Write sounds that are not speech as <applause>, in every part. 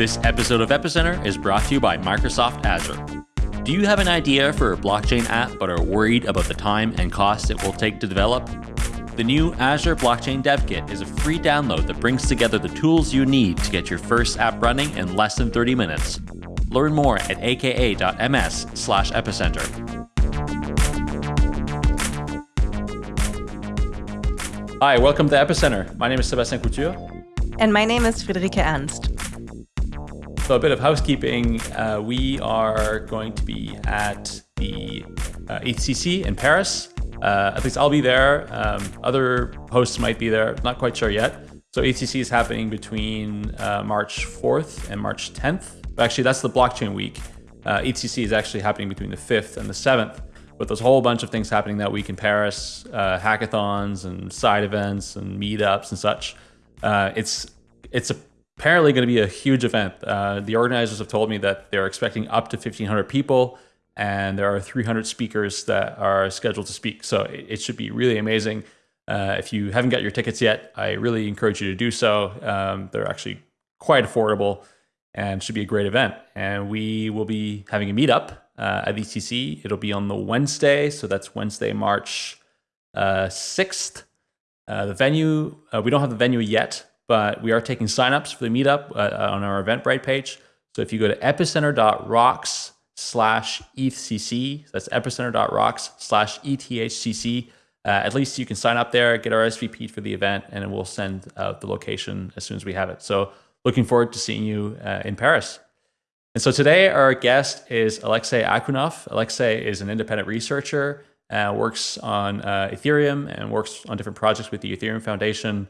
This episode of Epicenter is brought to you by Microsoft Azure. Do you have an idea for a blockchain app but are worried about the time and cost it will take to develop? The new Azure Blockchain Dev Kit is a free download that brings together the tools you need to get your first app running in less than 30 minutes. Learn more at aka.ms slash epicenter. Hi, welcome to Epicenter. My name is Sebastian Couture. And my name is Friederike Ernst. So a bit of housekeeping. Uh, we are going to be at the uh, EthCC in Paris. Uh, at least I'll be there. Um, other hosts might be there. Not quite sure yet. So EthCC is happening between uh, March 4th and March 10th. Actually, that's the blockchain week. Uh, EthCC is actually happening between the 5th and the 7th. But there's a whole bunch of things happening that week in Paris, uh, hackathons and side events and meetups and such. Uh, it's it's a apparently going to be a huge event. Uh, the organizers have told me that they're expecting up to 1,500 people, and there are 300 speakers that are scheduled to speak. So it, it should be really amazing. Uh, if you haven't got your tickets yet, I really encourage you to do so. Um, they're actually quite affordable and should be a great event. And we will be having a meetup uh, at EthCC. It'll be on the Wednesday, so that's Wednesday, March uh, 6th. Uh, the venue, uh, we don't have the venue yet, but we are taking signups for the meetup uh, uh, on our Eventbrite page. So if you go to epicenter.rocks slash EthCC, that's epicenter.rocks slash ETHCC, uh, at least you can sign up there, get RSVP for the event, and we'll send out the location as soon as we have it. So looking forward to seeing you uh, in Paris. And so today our guest is Alexey Akhunov. Alexey is an independent researcher, uh, works on uh, Ethereum and works on different projects with the Ethereum Foundation.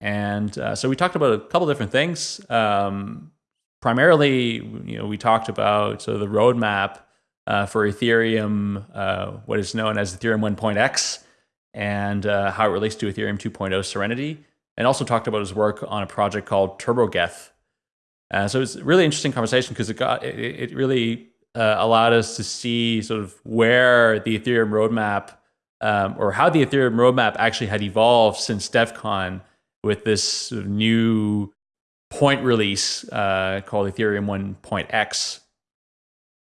And uh, so we talked about a couple different things. Um, primarily, you know, we talked about so the roadmap uh, for Ethereum, uh, what is known as Ethereum 1.x, and uh, how it relates to Ethereum 2.0 Serenity, and also talked about his work on a project called TurboGeth. Uh, so it's a really interesting conversation because it got it, it really uh, allowed us to see sort of where the Ethereum roadmap um, or how the Ethereum roadmap actually had evolved since Devcon with this new point release uh, called Ethereum 1.x.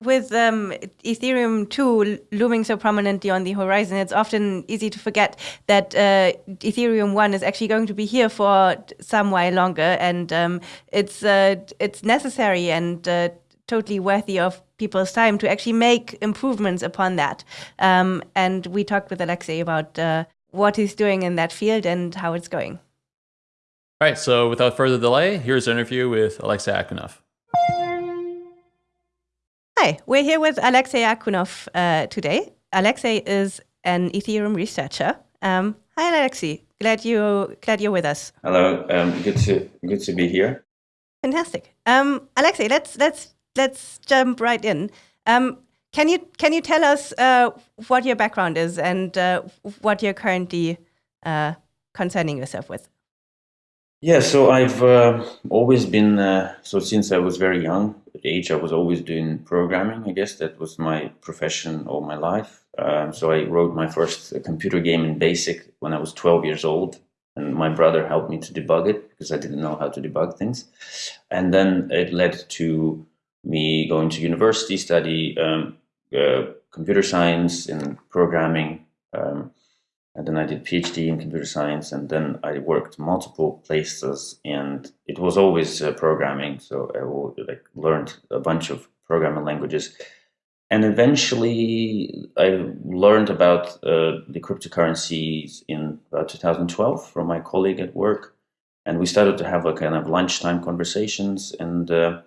With um, Ethereum 2 looming so prominently on the horizon, it's often easy to forget that uh, Ethereum 1 is actually going to be here for some while longer, and um, it's uh, it's necessary and uh, totally worthy of people's time to actually make improvements upon that. Um, and we talked with Alexey about uh, what he's doing in that field and how it's going. All right, so without further delay, here's an interview with Alexey Akhunov. Hi, we're here with Alexey Akhunov uh, today. Alexey is an Ethereum researcher. Um, hi, Alexey. Glad you glad you're with us. Hello. Um, good to good to be here. Fantastic. Um, Alexey, let's let's let's jump right in. Um, can you can you tell us uh, what your background is and uh, what you're currently uh, concerning yourself with? Yeah, so I've uh, always been, uh, so since I was very young, at age, I was always doing programming. I guess that was my profession all my life. Um, so I wrote my first computer game in BASIC when I was 12 years old. And my brother helped me to debug it because I didn't know how to debug things. And then it led to me going to university, study um, uh, computer science and programming. Um, and then I did PhD in computer science, and then I worked multiple places, and it was always uh, programming. So I like learned a bunch of programming languages, and eventually I learned about uh, the cryptocurrencies in about 2012 from my colleague at work, and we started to have a kind of lunchtime conversations. And uh,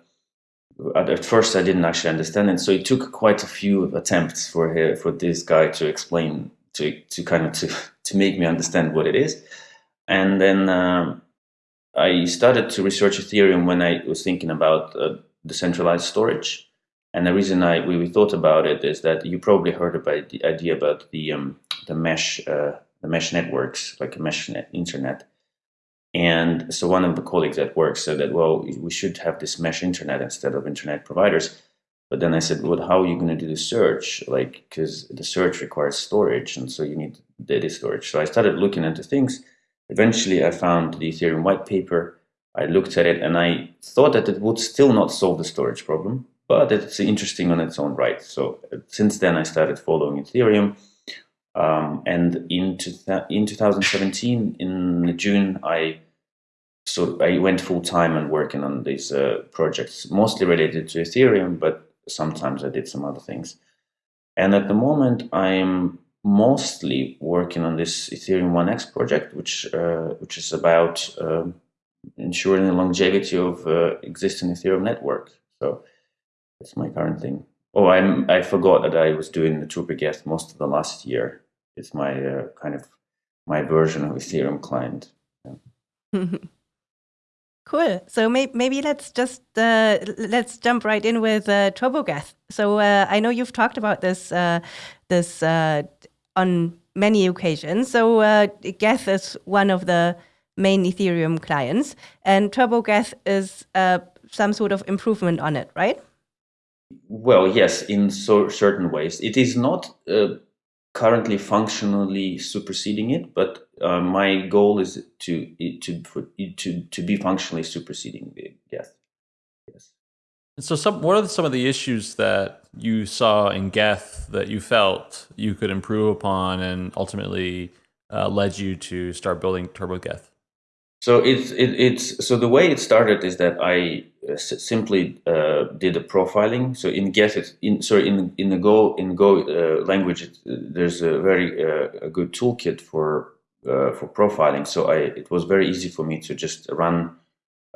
at first, I didn't actually understand it, so it took quite a few attempts for for this guy to explain to to kind of to to make me understand what it is. And then um, I started to research Ethereum when I was thinking about uh, decentralized storage. And the reason I we, we, thought about it is that you probably heard about the idea about the um, the mesh uh, the mesh networks, like a mesh net, internet. And so one of the colleagues at work said that well we should have this mesh internet instead of internet providers. But then I said, well, how are you going to do the search? Like, because the search requires storage, and so you need data storage. So I started looking into things. Eventually, I found the Ethereum white paper, I looked at it and I thought that it would still not solve the storage problem, but it's interesting on its own right. So uh, since then, I started following Ethereum. Um, and in, in 2017, in June, I so I went full time and working on these uh, projects, mostly related to Ethereum, but sometimes I did some other things. And at the moment, I'm mostly working on this Ethereum 1x project, which uh, which is about uh, ensuring the longevity of uh, existing Ethereum network. So that's my current thing. Oh, I'm I forgot that I was doing the TurboGeth most of the last year. It's my uh, kind of my version of Ethereum client. Yeah. <laughs> Cool. So may maybe let's just uh, let's jump right in with uh, TurboGeth. So uh, I know you've talked about this uh, this uh, on many occasions. So uh, Geth is one of the main Ethereum clients, and TurboGeth is some sort of improvement on it, right? Well, yes, in so certain ways. It is not currently functionally superseding it, but uh, my goal is to to to to be functionally superseding it. Yes, yes. so, some what are some of the issues that you saw in Geth that you felt you could improve upon, and ultimately uh, led you to start building TurboGeth? So it's it, it's so the way it started is that I uh, simply uh, did a profiling. So in Geth, it's in sorry in in the Go in Go uh, language, it, there's a very uh, a good toolkit for uh, for profiling. So I it was very easy for me to just run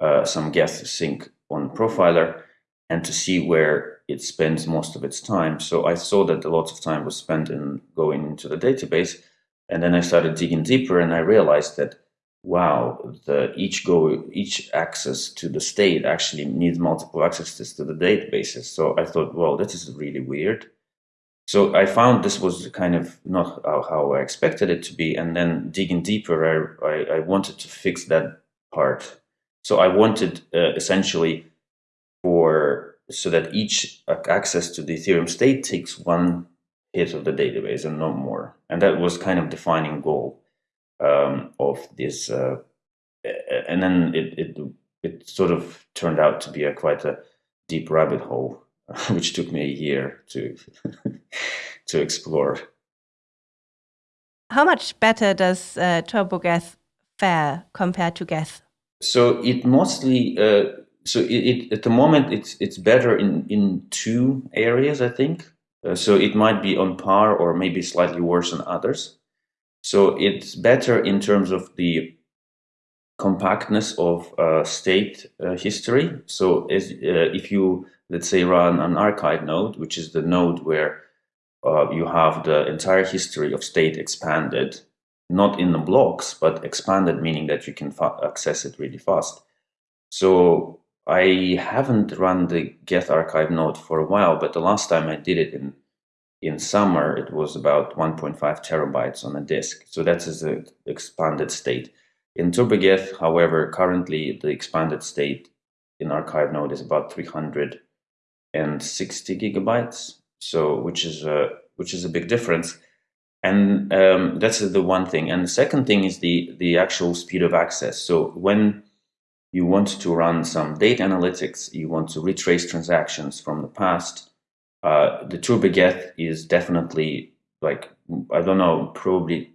uh, some Geth sync on profiler and to see where it spends most of its time. So I saw that a lot of time was spent in going into the database, and then I started digging deeper, and I realized that wow, the each go each access to the state actually needs multiple accesses to the databases. So I thought, well, this is really weird. So I found this was kind of not how I expected it to be. And then digging deeper, I, I, I wanted to fix that part. So I wanted uh, essentially for so that each access to the Ethereum state takes one hit of the database and no more. And that was kind of defining goal um, of this. Uh, and then it, it it sort of turned out to be a quite a deep rabbit hole, <laughs> which took me a year to <laughs> to explore. How much better does uh, TurboGeth fare compared to Geth? So it mostly uh, so it, it, at the moment it's it's better in in two areas I think. Uh, so it might be on par or maybe slightly worse than others. So it's better in terms of the compactness of uh, state uh, history. So as, uh, if you, let's say, run an archive node, which is the node where uh, you have the entire history of state expanded, not in the blocks, but expanded, meaning that you can access it really fast. So I haven't run the Geth archive node for a while, but the last time I did it in in summer, it was about 1.5 terabytes on a disk. So that's the expanded state. In TurboGeth, however, currently the expanded state in archive node is about 360 gigabytes. So which is a which is a big difference. And um, that's the one thing. And the second thing is the the actual speed of access. So when you want to run some data analytics, you want to retrace transactions from the past, uh, the TurboGeth is definitely like, I don't know, probably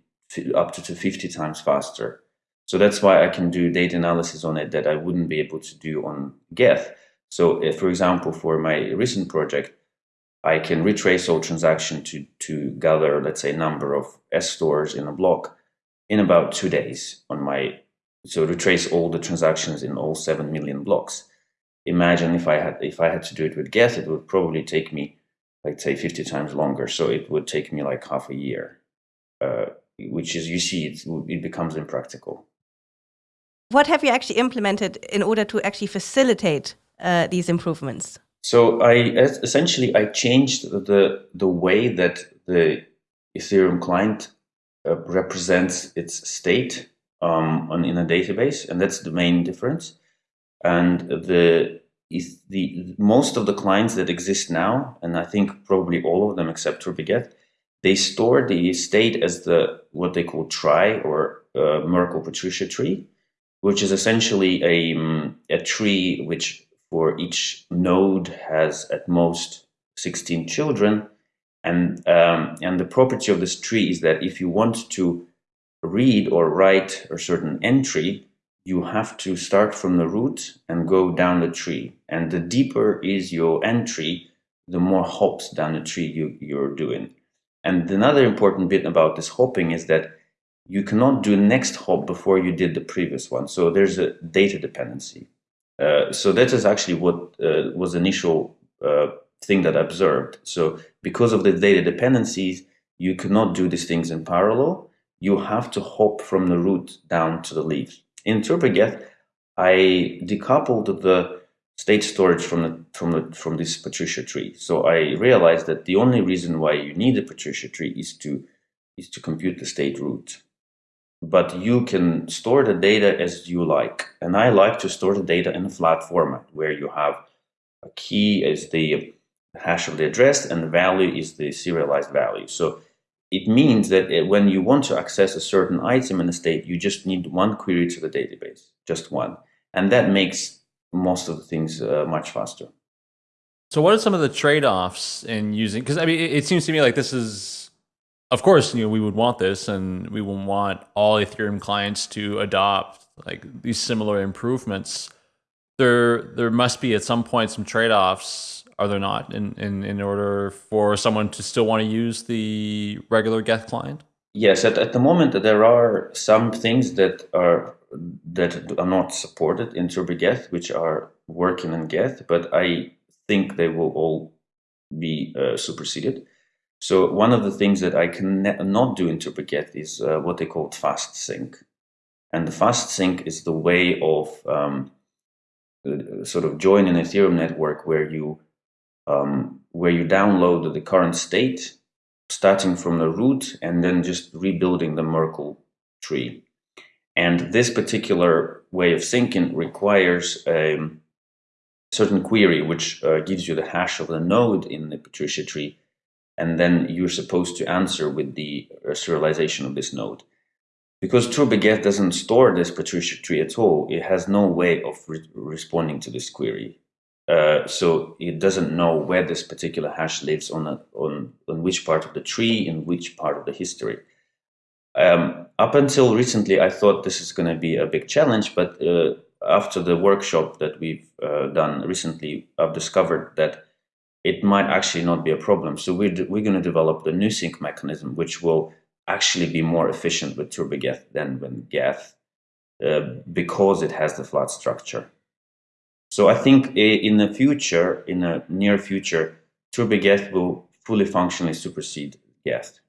up to 50 times faster. So that's why I can do data analysis on it that I wouldn't be able to do on Geth. So if, for example, for my recent project, I can retrace all transaction to, to gather, let's say, number of S stores in a block in about two days on my, so retrace all the transactions in all 7 million blocks. Imagine if I had, if I had to do it with Geth, it would probably take me say 50 times longer. So it would take me like half a year, uh, which is, you see, it, it becomes impractical. What have you actually implemented in order to actually facilitate uh, these improvements? So I essentially I changed the the way that the Ethereum client uh, represents its state um, on, in a database, and that's the main difference. And the is the most of the clients that exist now, and I think probably all of them except TurboGeth, they store the state as the what they call trie or uh, Merkle Patricia tree. which is essentially a, um, a tree which for each node has at most 16 children. And, um, and the property of this tree is that if you want to read or write a certain entry, you have to start from the root and go down the tree. And the deeper is your entry, the more hops down the tree you, you're doing. And another important bit about this hopping is that you cannot do next hop before you did the previous one. So there's a data dependency. Uh, so that is actually what uh, was initial uh, thing that I observed. So because of the data dependencies, you cannot do these things in parallel. You have to hop from the root down to the leaves. In TurboGeth, I decoupled the state storage from the, from the, from this Patricia tree. So I realized that the only reason why you need a Patricia tree is to is to compute the state root but you can store the data as you like. And I like to store the data in a flat format where you have a key as the hash of the address and the value is the serialized value. So it means that when you want to access a certain item in a state, you just need one query to the database, just one. And that makes most of the things uh, much faster. So what are some of the trade-offs in using, because I mean, it, it seems to me like this is of course, you know, we would want this and we would want all Ethereum clients to adopt like these similar improvements. There, there must be at some point some trade-offs, are there not, in, in, in order for someone to still want to use the regular Geth client? Yes, at, at the moment there are some things that are that are not supported in TurboGeth, which are working in Geth, but I think they will all be uh, superseded. So one of the things that I can not do in TurboGeth is uh, what they call fast sync. And the fast sync is the way of um, uh, sort of joining Ethereum network where you um, where you download the current state, starting from the root, and then just rebuilding the Merkle tree. And this particular way of syncing requires a certain query, which uh, gives you the hash of the node in the Patricia tree, and then you're supposed to answer with the uh, serialization of this node. Because TurboGeth doesn't store this Patricia tree at all, it has no way of re responding to this query. Uh, so it doesn't know where this particular hash lives on, a, on, on which part of the tree, in which part of the history. Um, up until recently, I thought this is going to be a big challenge, but uh, after the workshop that we've uh, done recently, I've discovered that it might actually not be a problem. So we're, we're going to develop the new sync mechanism, which will actually be more efficient with TurboGeth than with Geth uh, because it has the flat structure. So I think in the future, in the near future, TurboGeth will fully functionally supersede Geth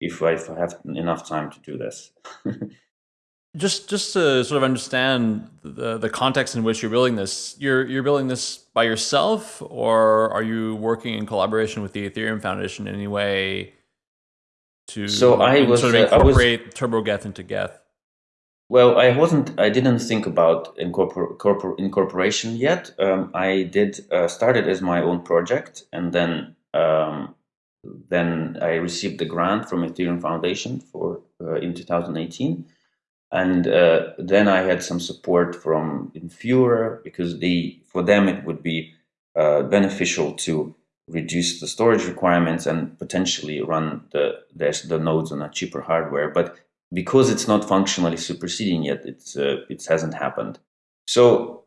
if I have enough time to do this. <laughs> just just to sort of understand the the context in which you're building this, you're you're building this by yourself, or are you working in collaboration with the Ethereum Foundation in any way to so I was, sort of incorporate uh, was, TurboGeth into Geth? Well, I wasn't. I didn't think about incorpor corpor incorporation yet. Um, I did uh, started as my own project, and then um, then I received the grant from Ethereum Foundation for uh, in 2018 and uh, then I had some support from Infura because they, for them it would be uh, beneficial to reduce the storage requirements and potentially run the, the, the nodes on a cheaper hardware. But because it's not functionally superseding yet, it's, uh, it hasn't happened. So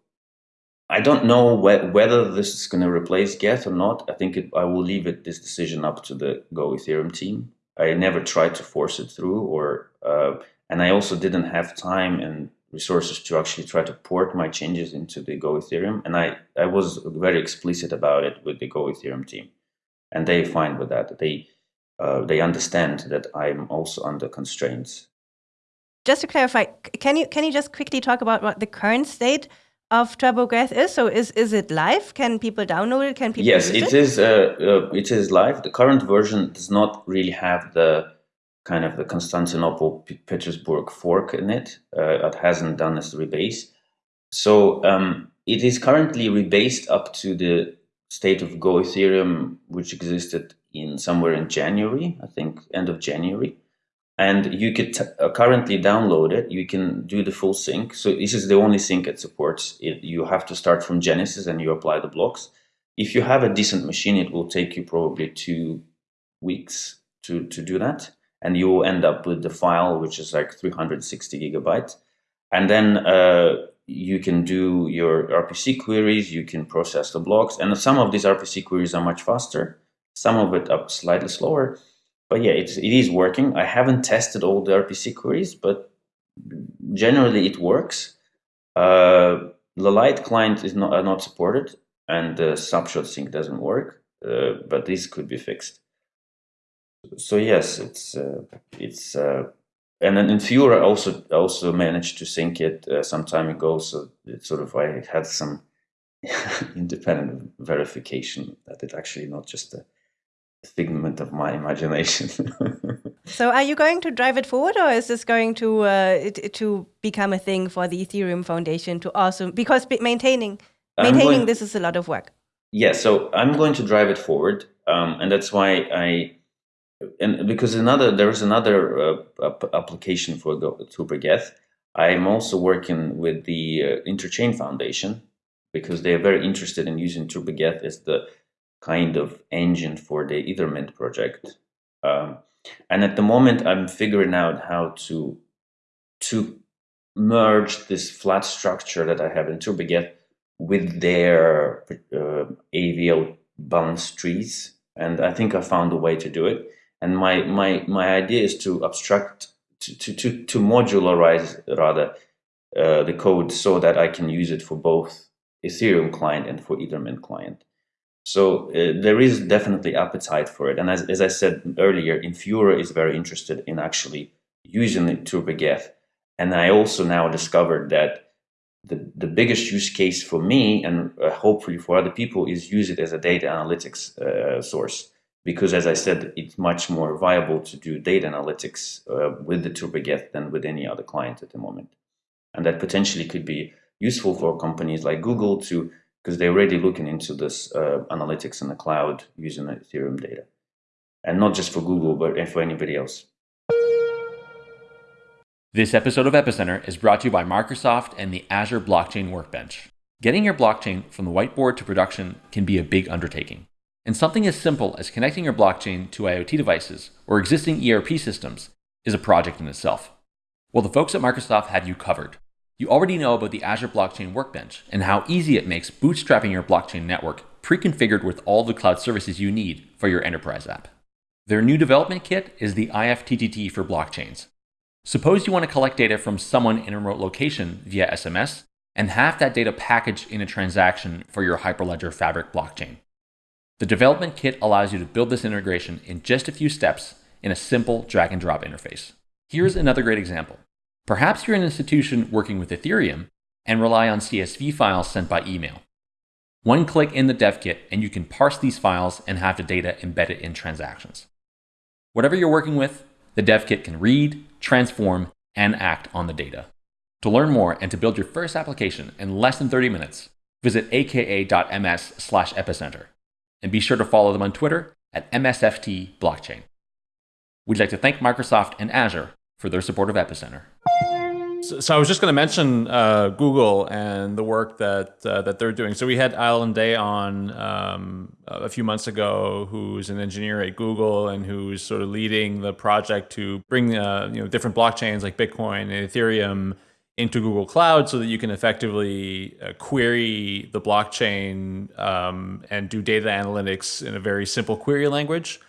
I don't know wh whether this is going to replace Geth or not. I think it, I will leave it this decision up to the Go Ethereum team. I never tried to force it through or uh, and I also didn't have time and resources to actually try to port my changes into the Go Ethereum. And I, I was very explicit about it with the Go Ethereum team. And they fine with that. They, uh, they understand that I'm also under constraints. Just to clarify, can you can you just quickly talk about what the current state of TurboGeth is? So is is it live? Can people download it? Can people? Yes, it, it is. Uh, uh, it is live. The current version does not really have the kind of the Constantinople Petersburg fork in it. Uh, it hasn't done its rebase. So um, it is currently rebased up to the state of Go Ethereum, which existed in somewhere in January, I think end of January. And you could uh, currently download it. You can do the full sync. So this is the only sync it supports. It, you have to start from Genesis and you apply the blocks. If you have a decent machine, it will take you probably two weeks to, to do that. And you will end up with the file, which is like 360 gigabytes. And then uh, you can do your RPC queries, you can process the blocks. And some of these RPC queries are much faster. Some of it are slightly slower but yeah, it's, it is working. I haven't tested all the RPC queries, but generally it works. Uh, the Light client is not, not supported and the snapshot sync doesn't work, uh, but this could be fixed. So yes, it's uh, it's uh, and then Infura also also managed to sync it uh, some time ago. So it sort of I had some <laughs> independent verification that it actually not just a figment of my imagination. <laughs> so, are you going to drive it forward, or is this going to uh, to become a thing for the Ethereum Foundation to also because maintaining maintaining going, this is a lot of work. Yeah, so I'm going to drive it forward, um, and that's why I and because another there is another uh, application for TurboGeth. I'm also working with the uh, Interchain Foundation because they are very interested in using TurboGeth as the kind of engine for the Ethermint project. Um, and at the moment, I'm figuring out how to to merge this flat structure that I have in TurboGeth with their uh, AVL balance trees. And I think I found a way to do it. And my my my idea is to abstract to to to, to modularize rather uh, the code so that I can use it for both Ethereum client and for Ethermint client. So uh, there is definitely appetite for it. And as, as I said earlier, Infura is very interested in actually using it TurboGeth. And I also now discovered that the, the biggest use case for me and uh, hopefully for other people is use it as a data analytics uh, source. Because as I said, it's much more viable to do data analytics uh, with the TurboGeth than with any other client at the moment. And that potentially could be useful for companies like Google to because they're already looking into this uh, analytics in the cloud using the Ethereum data. And not just for Google, but for anybody else. This episode of Epicenter is brought to you by Microsoft and the Azure Blockchain Workbench. Getting your blockchain from the whiteboard to production can be a big undertaking. And something as simple as connecting your blockchain to IoT devices or existing ERP systems is a project in itself. Well, the folks at Microsoft have you covered. You already know about the Azure Blockchain Workbench and how easy it makes bootstrapping your blockchain network pre-configured with all the cloud services you need for your enterprise app. Their new development kit is the IFTTT for blockchains. Suppose you want to collect data from someone in a remote location via SMS and have that data packaged in a transaction for your Hyperledger Fabric blockchain. The development kit allows you to build this integration in just a few steps in a simple drag and drop interface. Here's another great example. Perhaps you're an institution working with Ethereum and rely on CSV files sent by email. One click in the dev kit and you can parse these files and have the data embedded in transactions. Whatever you're working with, the dev kit can read, transform, and act on the data. To learn more and to build your first application in less than 30 minutes, visit aka.ms slash epicenter. And be sure to follow them on Twitter at MSFT Blockchain. We'd like to thank Microsoft and Azure for their support of Epicenter. So, so I was just going to mention uh, Google and the work that uh, that they're doing. So we had Allen Day on um, a few months ago, who's an engineer at Google and who's sort of leading the project to bring uh, you know different blockchains like Bitcoin and Ethereum into Google Cloud so that you can effectively uh, query the blockchain um, and do data analytics in a very simple query language.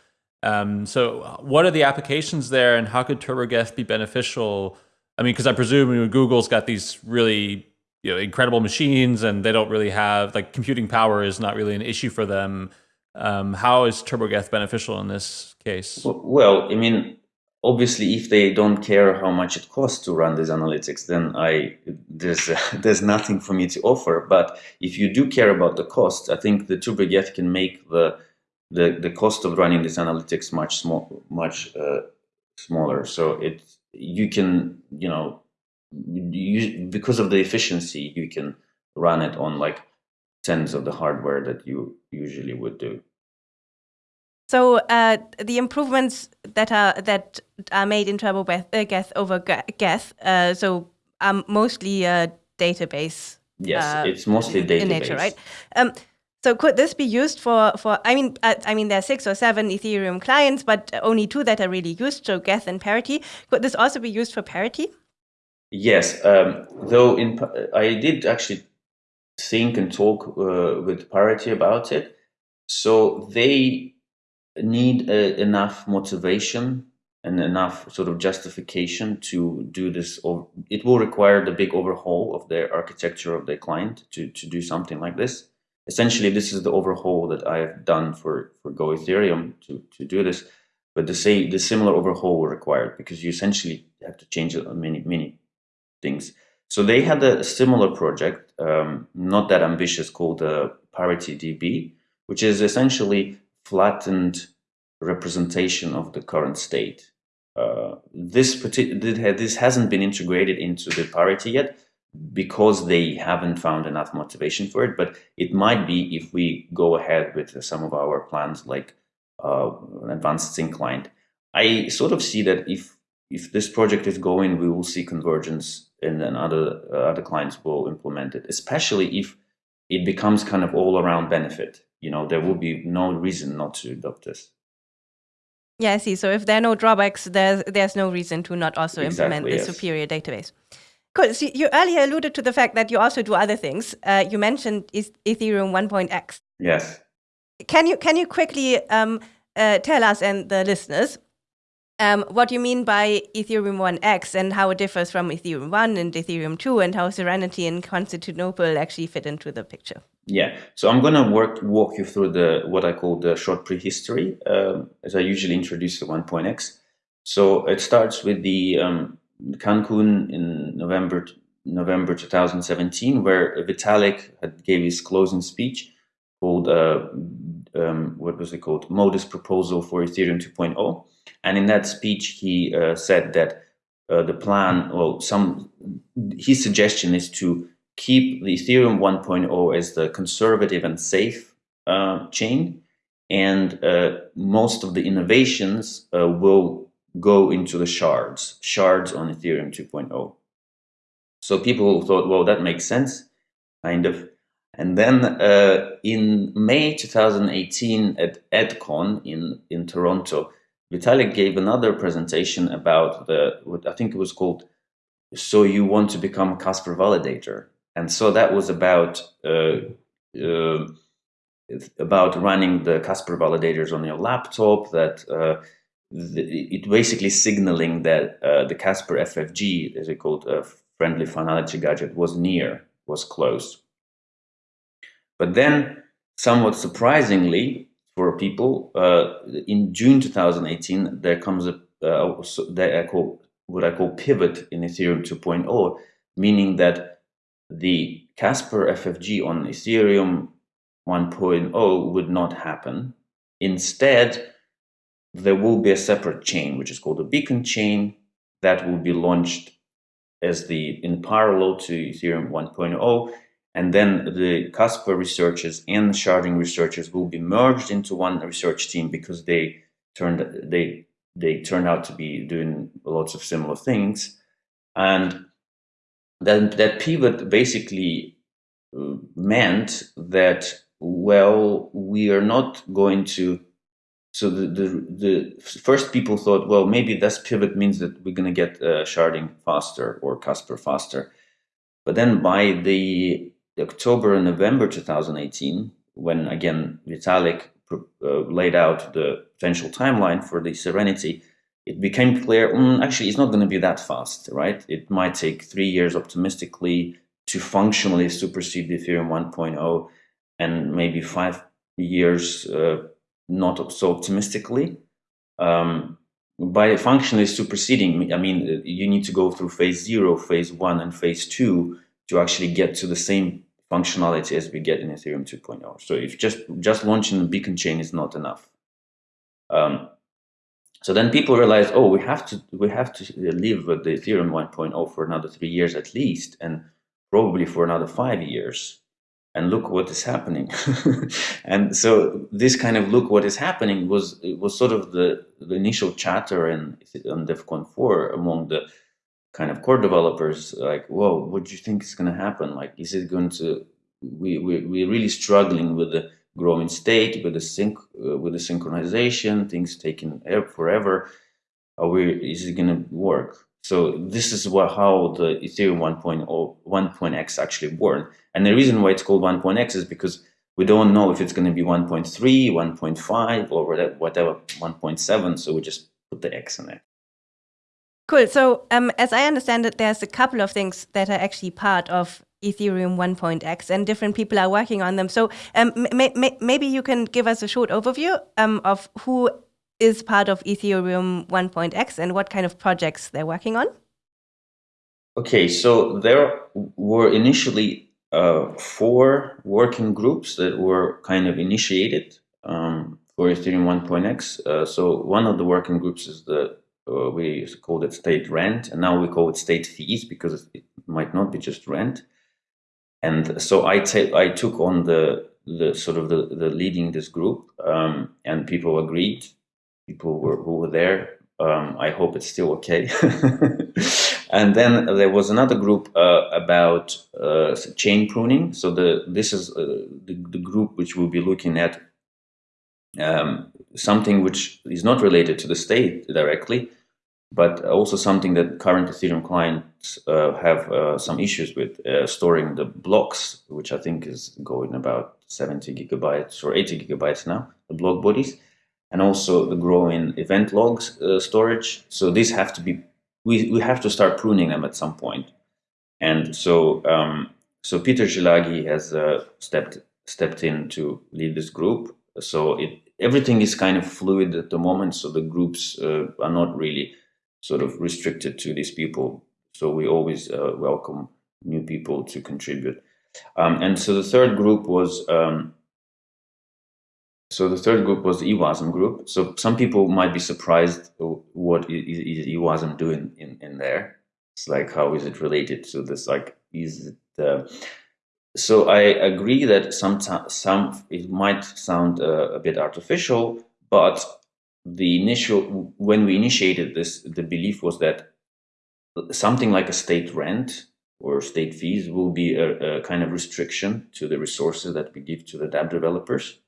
Um, so what are the applications there and how could TurboGeth be beneficial? I mean, because I presume you know, Google's got these really you know, incredible machines and they don't really have, like computing power is not really an issue for them. Um, how is TurboGeth beneficial in this case? Well, I mean, obviously, if they don't care how much it costs to run these analytics, then I there's uh, <laughs> there's nothing for me to offer. But if you do care about the cost, I think the TurboGeth can make the the the cost of running this analytics much small much uh, smaller. So it you can you know you, because of the efficiency you can run it on like tens of the hardware that you usually would do. So uh, the improvements that are that are made in Turbo uh, Geth over Geth, uh, so are mostly a database. Yes, uh, it's mostly database in nature, right? Um, so could this be used for for? I mean, uh, I mean, there are six or seven Ethereum clients, but only two that are really used. So Geth and Parity. Could this also be used for Parity? Yes, um, though in I did actually think and talk uh, with Parity about it. So they need uh, enough motivation and enough sort of justification to do this. Or it will require the big overhaul of their architecture of their client to, to do something like this. Essentially, this is the overhaul that I've done for, for Go Ethereum to, to do this. But the say the similar overhaul will require because you essentially have to change many many things. So they had a similar project, um, not that ambitious, called uh, Parity DB, which is essentially flattened representation of the current state. Uh, this this hasn't been integrated into the parity yet because they haven't found enough motivation for it. But it might be if we go ahead with some of our plans, like uh, an advanced sync client. I sort of see that if if this project is going, we will see convergence, and then other uh, other clients will implement it. Especially if it becomes kind of all around benefit you know, there will be no reason not to adopt this. Yeah, I see. So if there are no drawbacks, there's there's no reason to not also exactly, implement the yes. superior database. Cool. So you earlier alluded to the fact that you also do other things. Uh, you mentioned Ethereum 1.x. Yes. Can you can you quickly um, uh, tell us and the listeners um, what you mean by Ethereum 1x and how it differs from Ethereum 1 and Ethereum 2 and how Serenity and Constantinople actually fit into the picture? Yeah, so I'm going to work walk you through the what I call the short prehistory, um, as I usually introduce the 1.x. So it starts with the um, Cancun in November November 2017, where Vitalik had gave his closing speech called uh, um, what was it called modest proposal for Ethereum 2.0, and in that speech he uh, said that uh, the plan, well, some his suggestion is to keep the Ethereum 1.0 as the conservative and safe uh, chain. And uh, most of the innovations uh, will go into the shards, shards on Ethereum 2.0. So people thought, well, that makes sense, kind of. And then uh, in May 2018 at EdCon in, in Toronto, Vitalik gave another presentation about the, what I think it was called, So You Want to Become Casper Validator and so that was about uh, uh, about running the Casper validators on your laptop. That uh, it basically signaling that uh, the Casper FFG, as it called, a friendly finality gadget, was near, was close. But then, somewhat surprisingly for people, uh, in June 2018, there comes a uh, that I call what I call pivot in Ethereum 2.0, meaning that the Casper FFG on Ethereum 1.0 would not happen. Instead, there will be a separate chain, which is called a beacon chain, that will be launched as the in parallel to Ethereum 1.0. And then the Casper researchers and sharding researchers will be merged into one research team because they turned they they turned out to be doing lots of similar things. And then that pivot basically uh, meant that well we are not going to so the, the, the first people thought well maybe this pivot means that we're going to get uh, sharding faster or casper faster but then by the october and november 2018 when again vitalik uh, laid out the potential timeline for the serenity it became clear, mm, actually, it's not going to be that fast, right? It might take three years optimistically to functionally supersede the Ethereum 1.0 and maybe five years uh, not so optimistically. Um, by functionally superseding, I mean, you need to go through phase zero, phase one, and phase two to actually get to the same functionality as we get in Ethereum 2.0. So if just, just launching the beacon chain is not enough. Um, so then people realize, oh, we have to we have to live with the Ethereum 1.0 for another three years at least, and probably for another five years. And look what is happening. <laughs> and so this kind of look what is happening was it was sort of the, the initial chatter in on Devcon 4 among the kind of core developers like, whoa, what do you think is going to happen? Like, is it going to, we, we, we're really struggling with the growing state, with the sync, uh, with the synchronization, things taking forever. Are we, is it going to work? So this is what, how the Ethereum 1.0, 1.x actually born. And the reason why it's called 1.x is because we don't know if it's going to be 1.3, 1.5, or whatever, 1.7. So we just put the X in it. Cool. So um, as I understand it, there's a couple of things that are actually part of Ethereum 1.x and different people are working on them. So um, maybe you can give us a short overview um, of who is part of Ethereum 1.x and what kind of projects they're working on? Okay, so there were initially uh, four working groups that were kind of initiated um, for Ethereum 1.x. Uh, so one of the working groups is the uh, we called it state rent, and now we call it state fees because it might not be just rent. And so I, I took on the the sort of the, the leading this group, um, and people agreed people were, who were there. Um, I hope it's still okay. <laughs> and then there was another group uh, about uh, chain pruning. So the this is uh, the, the group which will be looking at um, something which is not related to the state directly, but also something that current Ethereum clients uh, have uh, some issues with, uh, storing the blocks, which I think is going about 70 gigabytes or 80 gigabytes now, the block bodies and also the growing event logs uh, storage. So these have to be, we, we have to start pruning them at some point. And so, um, so Peter Szilágyi has uh, stepped stepped in to lead this group. So it everything is kind of fluid at the moment. So the groups uh, are not really sort of restricted to these people. So we always uh, welcome new people to contribute. Um, and so the third group was um, so the third group was the EWASM group. So some people might be surprised what is, is EWASM doing in, in there. It's like, how is it related to this? Like, is it, uh, so I agree that sometimes some, it might sound uh, a bit artificial, but the initial, when we initiated this, the belief was that something like a state rent or state fees will be a, a kind of restriction to the resources that we give to the dApp developers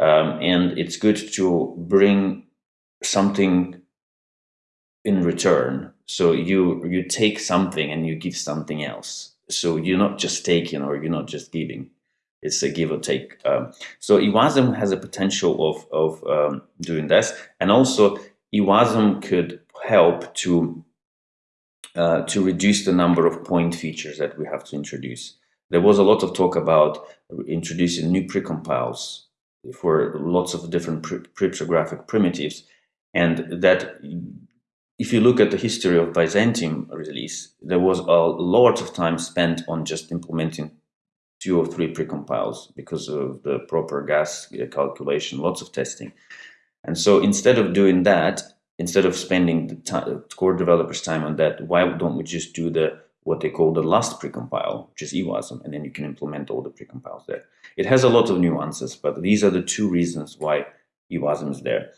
um, and it's good to bring something in return. So you you take something and you give something else. So you're not just taking or you're not just giving. It's a give or take. Um, so EWASM has a potential of of um, doing this, and also EWASM could help to uh, to reduce the number of point features that we have to introduce. There was a lot of talk about introducing new precompiles for lots of different cryptographic primitives. And that if you look at the history of Byzantium release, there was a lot of time spent on just implementing two or three precompiles because of the proper gas uh, calculation, lots of testing. And so instead of doing that, instead of spending the time, core developers time on that, why don't we just do the what they call the last precompile, which is EWASM, and then you can implement all the precompiles there. It has a lot of nuances, but these are the two reasons why EWASM is there.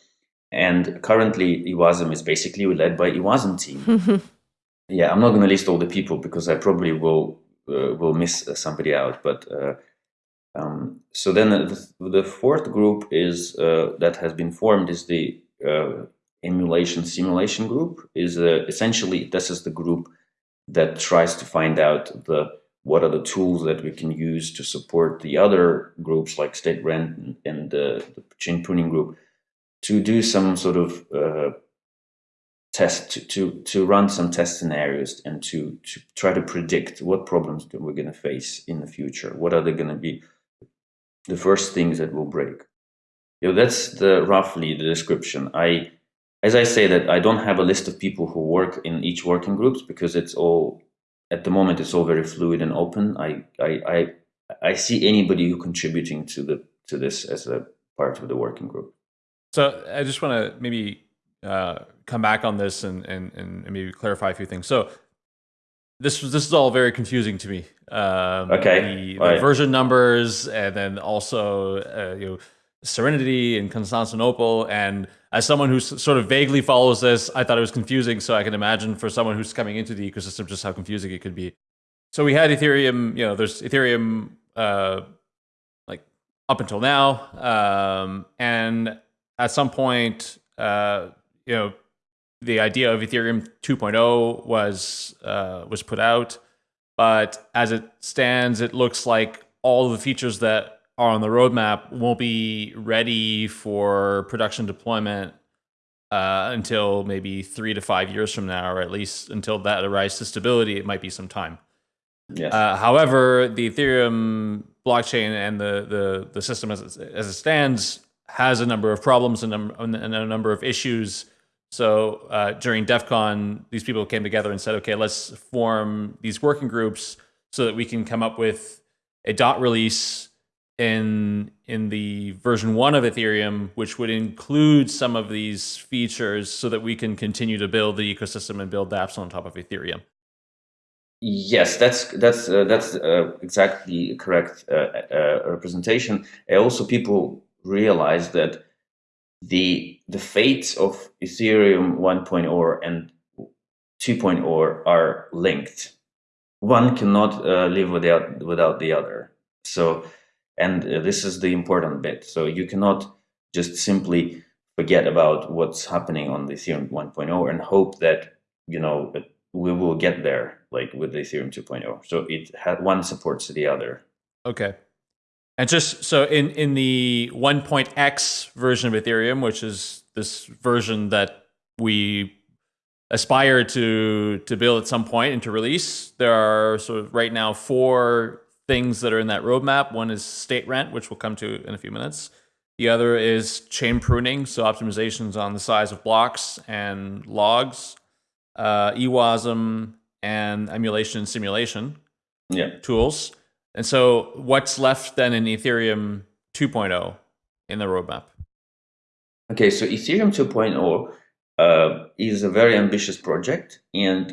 And currently, EWASM is basically led by EWASM team. <laughs> yeah, I'm not going to list all the people because I probably will uh, will miss somebody out. But uh, um, so then the, the, fourth group is uh, that has been formed is the uh, emulation simulation group. Is uh, essentially this is the group that tries to find out the what are the tools that we can use to support the other groups like State Rent and, the, the chain pruning group to do some sort of uh, test to, to, to run some test scenarios and to, to try to predict what problems that we're going to face in the future. What are they going to be the first things that will break? You know, that's the roughly the description. I as I say that I don't have a list of people who work in each working groups because it's all at the moment it's all very fluid and open. I I I, I see anybody who contributing to the to this as a part of the working group. So I just want to maybe uh, come back on this and, and and maybe clarify a few things. So this was this is all very confusing to me. Um, okay, the, the version numbers, and then also uh, you know Serenity and Constantinople. And as someone who sort of vaguely follows this, I thought it was confusing. So I can imagine for someone who's coming into the ecosystem just how confusing it could be. So we had Ethereum. You know, there's Ethereum uh, like up until now, um, and at some point, uh, you know the idea of Ethereum 2.0 was uh, was put out, but as it stands, it looks like all the features that are on the roadmap won't be ready for production deployment uh, until maybe three to five years from now, or at least until that arrives to stability. It might be some time. Yes. Uh, however, the Ethereum blockchain and the the the system as it, as it stands has a number of problems and, and a number of issues so uh, during Devcon, these people came together and said, okay, let's form these working groups so that we can come up with a dot release in in the version one of Ethereum, which would include some of these features so that we can continue to build the ecosystem and build apps on top of Ethereum. Yes, that's that's uh, that's uh, exactly correct uh, uh, representation. also, people realize that the the fates of Ethereum 1.0 and 2.0 are linked. One cannot uh, live without without the other. So, and uh, this is the important bit. So you cannot just simply forget about what's happening on the Ethereum 1.0 and hope that you know we will get there, like with the Ethereum 2.0. So it had one supports the other. Okay. And just so in, in the 1.x version of Ethereum, which is this version that we aspire to to build at some point and to release, there are sort of right now four things that are in that roadmap. One is state rent, which we'll come to in a few minutes. The other is chain pruning, so optimizations on the size of blocks and logs, uh, EWASM, and emulation and simulation yeah. tools. And so what's left then in Ethereum 2.0 in the roadmap? Okay, so Ethereum 2.0 uh, is a very ambitious project, and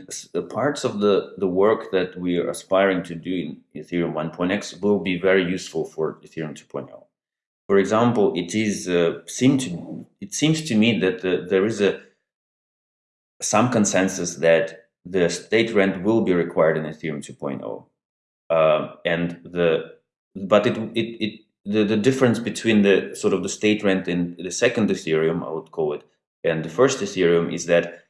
parts of the, the work that we are aspiring to do in Ethereum 1.x will be very useful for Ethereum 2.0. For example, it is uh, seem to it seems to me that the, there is a some consensus that the state rent will be required in Ethereum 2.0. Uh, and the but it it, it the, the difference between the sort of the state rent in the second Ethereum, I would call it, and the first Ethereum is that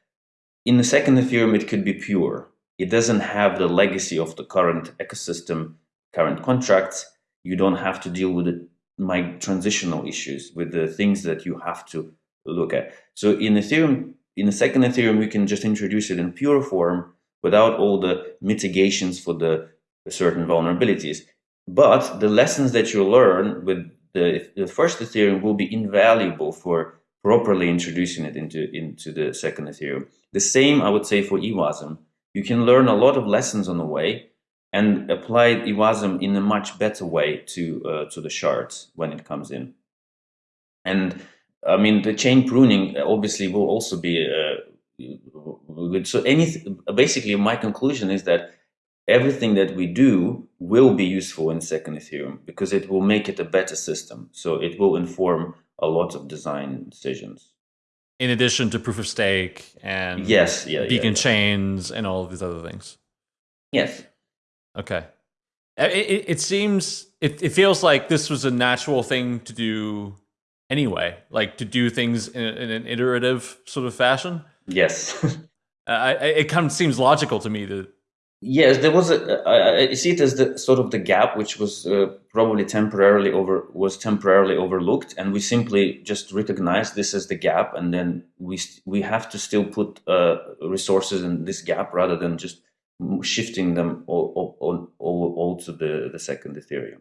in the second Ethereum it could be pure. It doesn't have the legacy of the current ecosystem, current contracts. You don't have to deal with the my transitional issues with the things that you have to look at. So in Ethereum, in the second Ethereum, we can just introduce it in pure form without all the mitigations for the certain vulnerabilities. But the lessons that you learn with the, the first Ethereum will be invaluable for properly introducing it into, into the second Ethereum. The same, I would say, for EWASM. You can learn a lot of lessons on the way and apply EWASM in a much better way to, uh, to the shards when it comes in. And I mean, the chain pruning obviously will also be uh, good. So any, basically my conclusion is that everything that we do will be useful in second Ethereum because it will make it a better system. So it will inform a lot of design decisions. In addition to proof of stake and yes, yeah, beacon yeah, chains and all of these other things. Yes. Okay. It, it, it seems, it, it feels like this was a natural thing to do anyway, like to do things in, in an iterative sort of fashion. Yes. <laughs> uh, I, it kind of seems logical to me to Yes, there was a. I, see it as the sort of the gap, which was uh, probably temporarily over was temporarily overlooked, and we simply just recognize this as the gap, and then we we have to still put uh, resources in this gap rather than just shifting them all all, all, all to the the second Ethereum.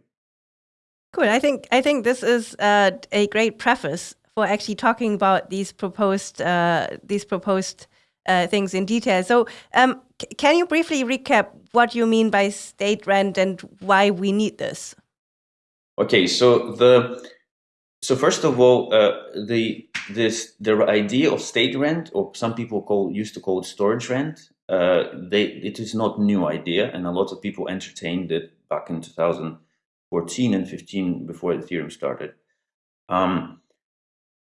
Cool. I think I think this is uh, a great preface for actually talking about these proposed uh, these proposed uh, things in detail. So, um, can you briefly recap what you mean by state rent and why we need this? Okay, so the so first of all, uh, the this the idea of state rent, or some people call used to call it storage rent, uh, they it is not new idea, and a lot of people entertained it back in 2014 and 15 before Ethereum started. Um,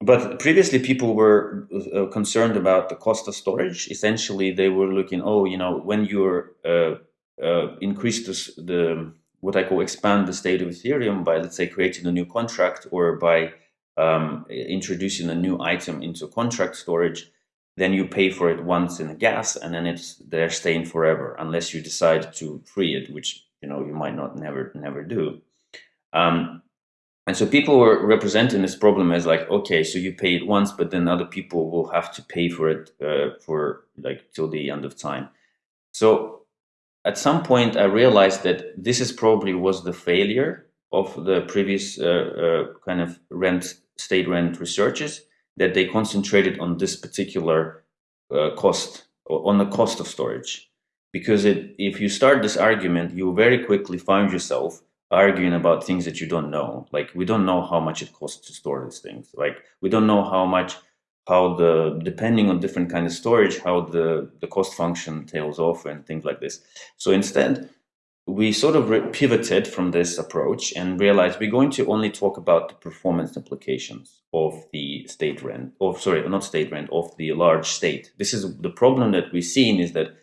but previously, people were uh, concerned about the cost of storage. Essentially, they were looking, oh, you know, when you're uh, uh, increase the, the what I call expand the state of Ethereum by, let's say, creating a new contract or by um, introducing a new item into contract storage, then you pay for it once in a gas, and then it's there staying forever, unless you decide to free it, which you know you might not never never do. Um, and so people were representing this problem as like, okay, so you pay it once, but then other people will have to pay for it uh, for like till the end of time. So at some point, I realized that this is probably was the failure of the previous uh, uh, kind of rent state rent researches that they concentrated on this particular uh, cost on the cost of storage because it, if you start this argument you very quickly find yourself arguing about things that you don't know. Like we don't know how much it costs to store these things. Like we don't know how much, how the depending on different kind of storage, how the the cost function tails off and things like this. So instead, we sort of pivoted from this approach and realized we're going to only talk about the performance implications of the state rent, or sorry, not state rent, of the large state. This is the problem that we've seen is that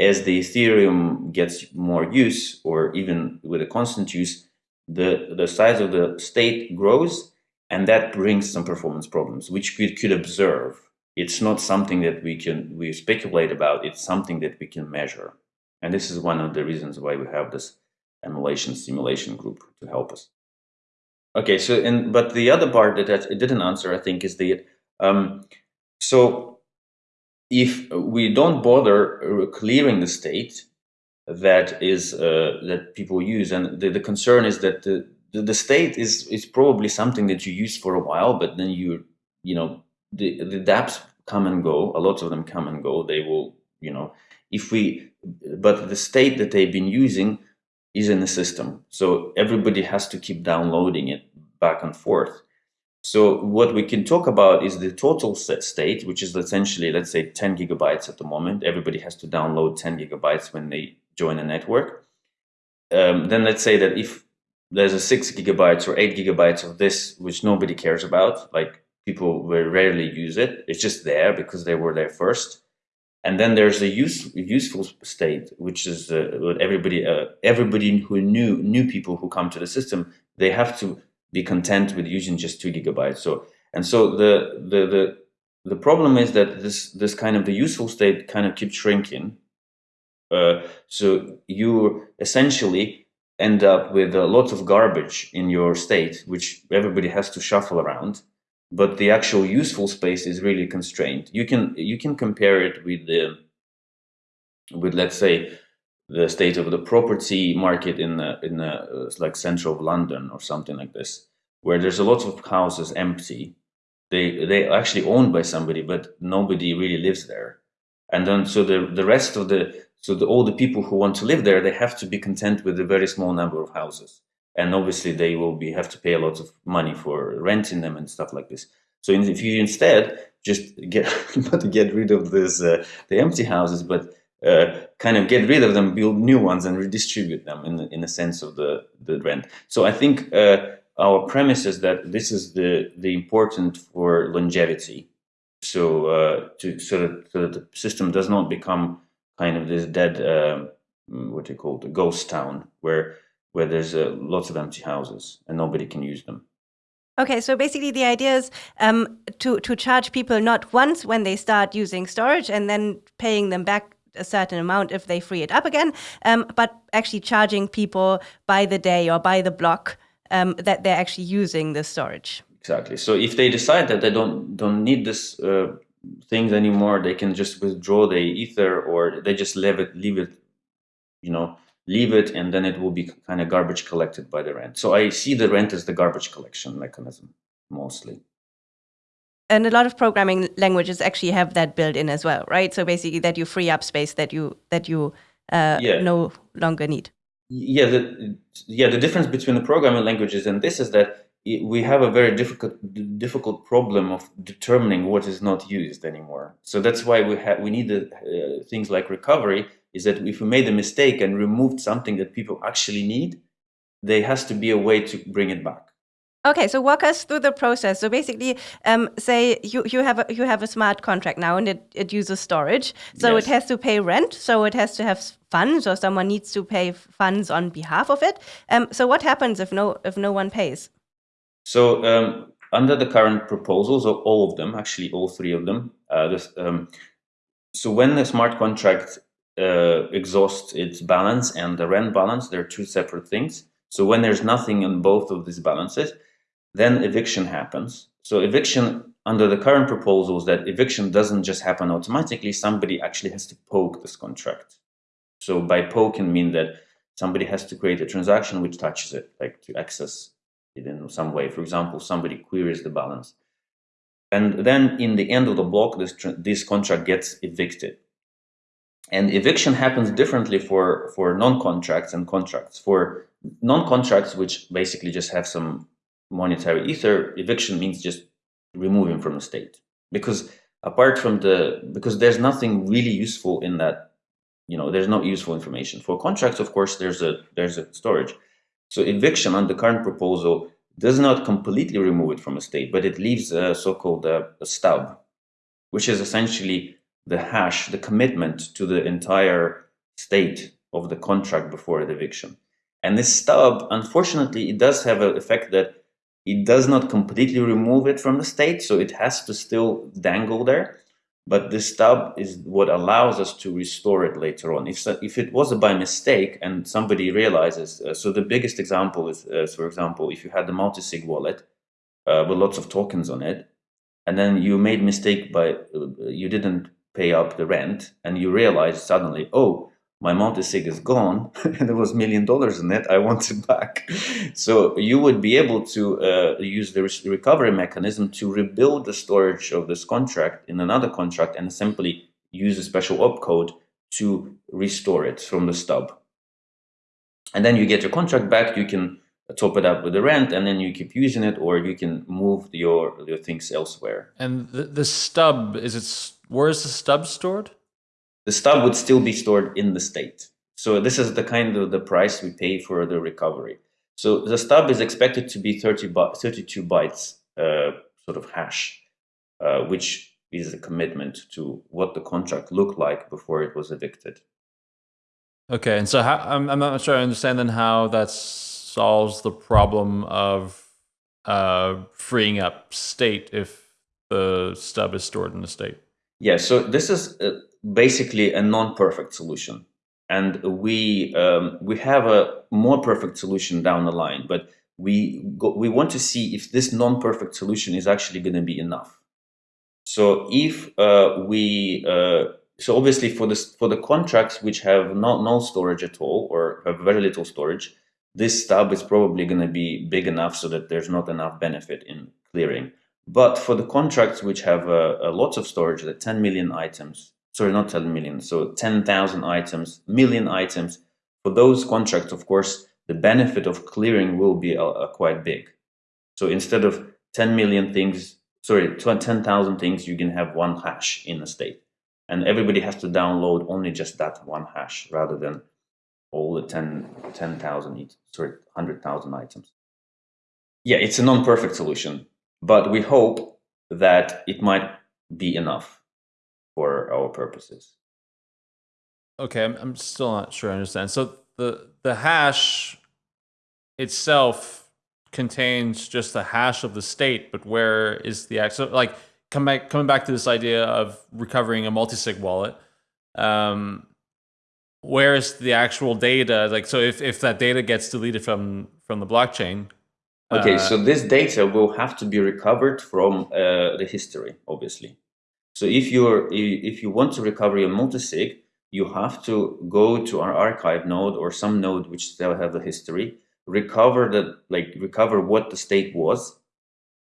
as the Ethereum gets more use, or even with a constant use, the, the size of the state grows, and that brings some performance problems, which we could observe. It's not something that we can we speculate about. It's something that we can measure, and this is one of the reasons why we have this emulation simulation group to help us. Okay, so and but the other part that it didn't answer, I think, is the um, so if we don't bother clearing the state that is uh, that people use, and the, the concern is that the, the, the state is is probably something that you use for a while, but then you you know the the DApps come and go. A lot of them come and go. They will you know if we but the state that they've been using is in the system, so everybody has to keep downloading it back and forth. So what we can talk about is the total state, which is essentially, let's say 10 gigabytes at the moment. Everybody has to download 10 gigabytes when they join a network. Um, then let's say that if there's a six gigabytes or eight gigabytes of this, which nobody cares about, like people will rarely use it. It's just there because they were there first. And then there's a use, useful state, which is uh, everybody, uh, everybody who knew, new people who come to the system, they have to be content with using just two gigabytes. So and so the the the the problem is that this this kind of the useful state kind of keeps shrinking. Uh, so you essentially end up with a lot of garbage in your state, which everybody has to shuffle around. But the actual useful space is really constrained. You can you can compare it with the with let's say the state of the property market in the, in the, uh, like central of London or something like this, where there's a lot of houses empty. They they actually owned by somebody, but nobody really lives there. And then so the the rest of the so the, all the people who want to live there, they have to be content with a very small number of houses. And obviously they will be have to pay a lot of money for renting them and stuff like this. So if you instead just get <laughs> not get rid of this uh, the empty houses, but uh, kind of get rid of them, build new ones, and redistribute them in in a sense of the the rent. So I think uh, our premise is that this is the the important for longevity. So uh, to so that, so that the system does not become kind of this dead uh, what do you call it, a ghost town where where there's uh, lots of empty houses and nobody can use them. Okay, so basically the idea is um, to to charge people not once when they start using storage and then paying them back a certain amount if they free it up again, um, but actually charging people by the day or by the block um, that they're actually using the storage. Exactly. So if they decide that they don't don't need this uh, things anymore, they can just withdraw the ether or they just leave it, leave it, you know, leave it, and then it will be kind of garbage collected by the rent. So I see the rent as the garbage collection mechanism mostly and a lot of programming languages actually have that built in as well, right? So basically, that you free up space that you that you uh, yeah. no longer need. Yeah, the yeah the difference between the programming languages and this is that we have a very difficult difficult problem of determining what is not used anymore. So that's why we have we need uh, things like recovery. Is that if we made a mistake and removed something that people actually need, there has to be a way to bring it back. Okay, so walk us through the process. So basically, um, say you, you have a, you have a smart contract now, and it, it uses storage. So yes. it has to pay rent. So it has to have funds, or someone needs to pay funds on behalf of it. Um, so what happens if no if no one pays? So um, under the current proposals, or all of them, actually all three of them, uh, this, um, so when the smart contract uh, exhausts its balance and the rent balance, they're two separate things. So when there's nothing in both of these balances, then eviction happens. So eviction under the current proposals that eviction doesn't just happen automatically, somebody actually has to poke this contract. So by poke can mean that somebody has to create a transaction which touches it, like to access it in some way. For example, somebody queries the balance. And then in the end of the block, this, this contract gets evicted. And eviction happens differently for, for non-contracts and contracts. For non-contracts, which basically just have some monetary ether, eviction means just removing from the state. Because apart from the, because there's nothing really useful in that, you know, there's no useful information. For contracts, of course, there's a, there's a storage. So eviction on the current proposal does not completely remove it from a state, but it leaves a so-called uh, stub, which is essentially the hash, the commitment to the entire state of the contract before the eviction. And this stub, unfortunately, it does have an effect that it does not completely remove it from the state, so it has to still dangle there. But this stub is what allows us to restore it later on. If, if it was a by mistake and somebody realizes, uh, so the biggest example is, uh, for example, if you had the multi-sig wallet uh, with lots of tokens on it, and then you made mistake by, uh, you didn't pay up the rent, and you realize suddenly, oh, my multi-sig is gone <laughs> and there was million dollars in it i want it back. <laughs> So you would be able to uh, use the recovery mechanism to rebuild the storage of this contract in another contract and simply use a special opcode to restore it from the stub. And then you get your contract back you can top it up with the rent and then you keep using it or you can move your your things elsewhere. And the, the stub is it where is the stub stored the stub would still be stored in the state. So this is the kind of the price we pay for the recovery. So the stub is expected to be 30 32 bytes uh, sort of hash, uh, which is a commitment to what the contract looked like before it was evicted. Okay, and so how, I'm, I'm not sure I understand then how that solves the problem of uh, freeing up state if the stub is stored in the state. Yeah, so this is uh, basically a non-perfect solution. And we, um, we have a more perfect solution down the line, but we, go, we want to see if this non-perfect solution is actually going to be enough. So if uh, we, uh, so obviously for this for the contracts which have no, no storage at all or have very little storage, this stub is probably going to be big enough so that there's not enough benefit in clearing. But for the contracts which have uh, lots of storage, the 10 million items, sorry, not 10 million, so 10,000 items, million items. For those contracts, of course, the benefit of clearing will be uh, uh quite big. So instead of 10 million things, sorry, 10,000 things, you can have one hash in a state. And everybody has to download only just that one hash rather than all the 10,000, 10, sorry, 100,000 items. Yeah, it's a non-perfect solution, but we hope that it might be enough for our purposes. Okay, I'm, I'm still not sure I understand. So the the hash itself contains just the hash of the state, but where is the actual like come back coming back to this idea of recovering a multi-sig wallet? Um, where is the actual data? Like, so if, if that data gets deleted from from the blockchain, okay, uh, so this data will have to be recovered from uh, the history, obviously. So if you're if you want to recover your multisig, you have to go to our archive node or some node which still have the history, recover the like recover what the state was,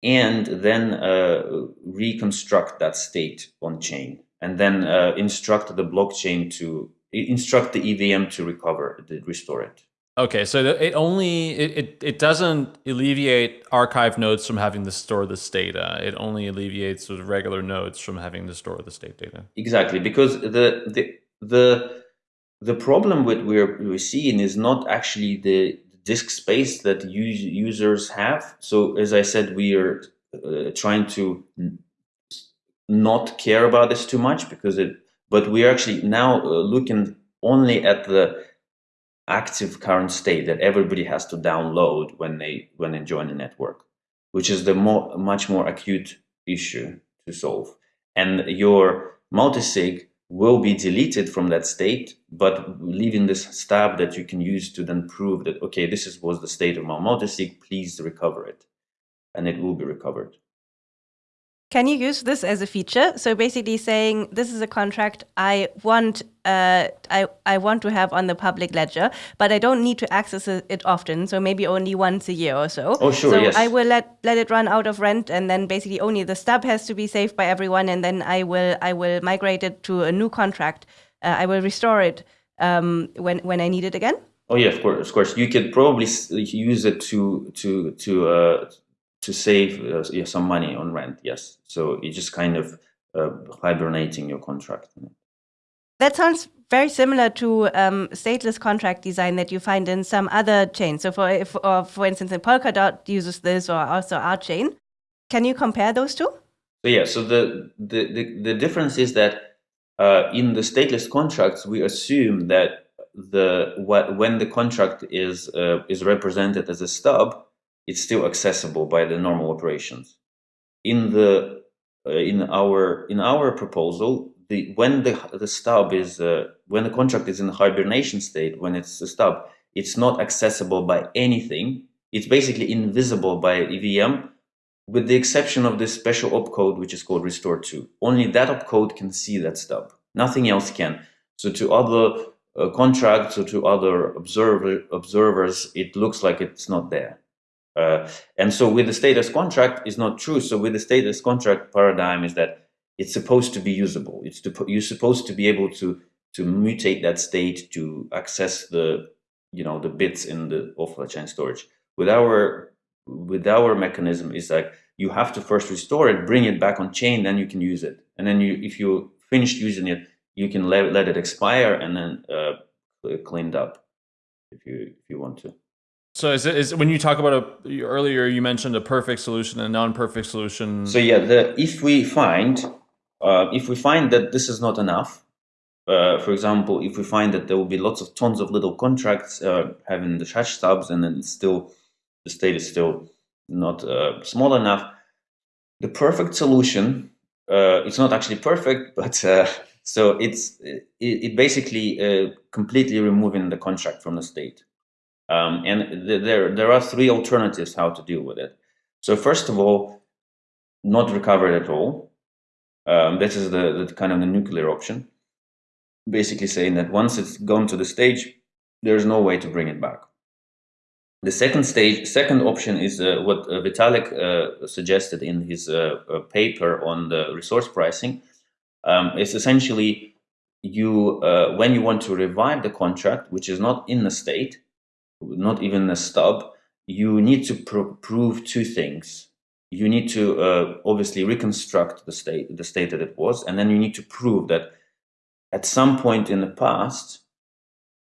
and then uh, reconstruct that state on chain, and then uh, instruct the blockchain to instruct the EVM to recover, to restore it. Okay, so it only it, it, it doesn't alleviate archive nodes from having to store this data. It only alleviates sort of regular nodes from having to store the state data. Exactly, because the the the the problem with we're we're seeing is not actually the disk space that users have. So as I said, we are uh, trying to not care about this too much because it. But we are actually now uh, looking only at the active current state that everybody has to download when they when they join the network, which is the more much more acute issue to solve. And your multisig will be deleted from that state, but leaving this stub that you can use to then prove that, okay, this is, was the state of my multisig, please recover it. And it will be recovered. Can you use this as a feature? So basically saying this is a contract I want uh, I, I want to have on the public ledger, but I don't need to access it often. So maybe only once a year or so. Oh, sure. So yes. I will let let it run out of rent, and then basically only the stub has to be saved by everyone, and then I will I will migrate it to a new contract. Uh, I will restore it um, when when I need it again. Oh yeah, of course, of course. You could probably use it to to to uh, to save uh, yeah, some money on rent. Yes, so you just kind of uh, hibernating your contract. That sounds very similar to um, stateless contract design that you find in some other chains. So, for if, or for instance, in Polkadot uses this, or also our chain. Can you compare those two? So yeah, so the the the, the difference is that uh, in the stateless contracts we assume that the what, when the contract is uh, is represented as a stub, it's still accessible by the normal operations. In the uh, in our in our proposal, the when the the stub is uh, when the contract is in hibernation state, when it's a stub, it's not accessible by anything. It's basically invisible by EVM, with the exception of this special opcode which is called restore to. Only that opcode can see that stub. Nothing else can. So to other uh, contracts or to other observer, observers, it looks like it's not there. Uh, and so with the stateless contract is not true. So with the stateless contract paradigm is that it's supposed to be usable. It's to, you're supposed to be able to to mutate that state to access the you know the bits in the offline chain storage. With our with our mechanism is like you have to first restore it, bring it back on chain, then you can use it. And then you if you finished using it, you can let, let it expire and then uh, cleaned up if you if you want to. So is it is when you talk about a earlier you mentioned a perfect solution and a non-perfect solution. So yeah, the if we find uh, if we find that this is not enough, uh, for example, if we find that there will be lots of tons of little contracts uh, having the hash stubs and then it's still the state is still not uh, small enough, the perfect solution uh, it's not actually perfect, <laughs> but uh, so it's it, it basically completely removing the contract from the state. Um, and th there, there are three alternatives how to deal with it. So first of all, not recover it at all. Um, this is the, the kind of the nuclear option. Basically saying that once it's gone to the stage, there's no way to bring it back. The second stage, second option is uh, what uh, Vitalik uh, suggested in his uh, uh, paper on the resource pricing. Um, it's essentially you uh, when you want to revive the contract, which is not in the state, not even a stub, you need to pr prove two things. You need to uh, obviously reconstruct the state, the state that it was, and then you need to prove that at some point in the past,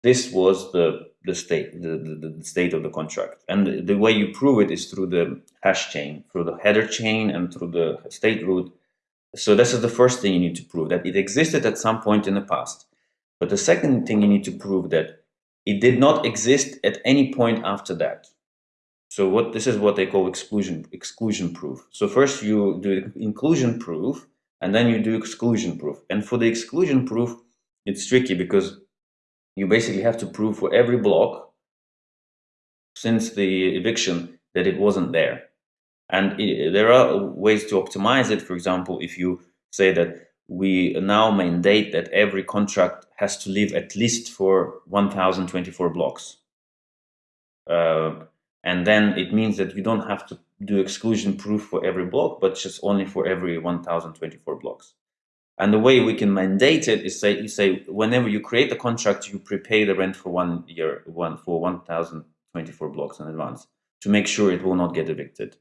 this was the the state, the, the, the state of the contract. And the, the, way you prove it is through the hash chain, through the header chain and through the state root. So this is the first thing you need to prove, that it existed at some point in the past. But the second thing you need to prove that it did not exist at any point after that. So what this is what they call exclusion exclusion proof. So first you do inclusion proof and then you do exclusion proof. And for the exclusion proof, it's tricky because you basically have to prove for every block since the eviction that it wasn't there. And it, there are ways to optimize it. For example, if you say that we now mandate that every contract has to live at least for 1024 blocks. Uh, and then it means that you don't have to do exclusion proof for every block, but just only for every 1024 blocks. And the way we can mandate it is say you say whenever you create a contract, you prepay the rent for one year, one for 1,024 blocks in advance to make sure it will not get evicted.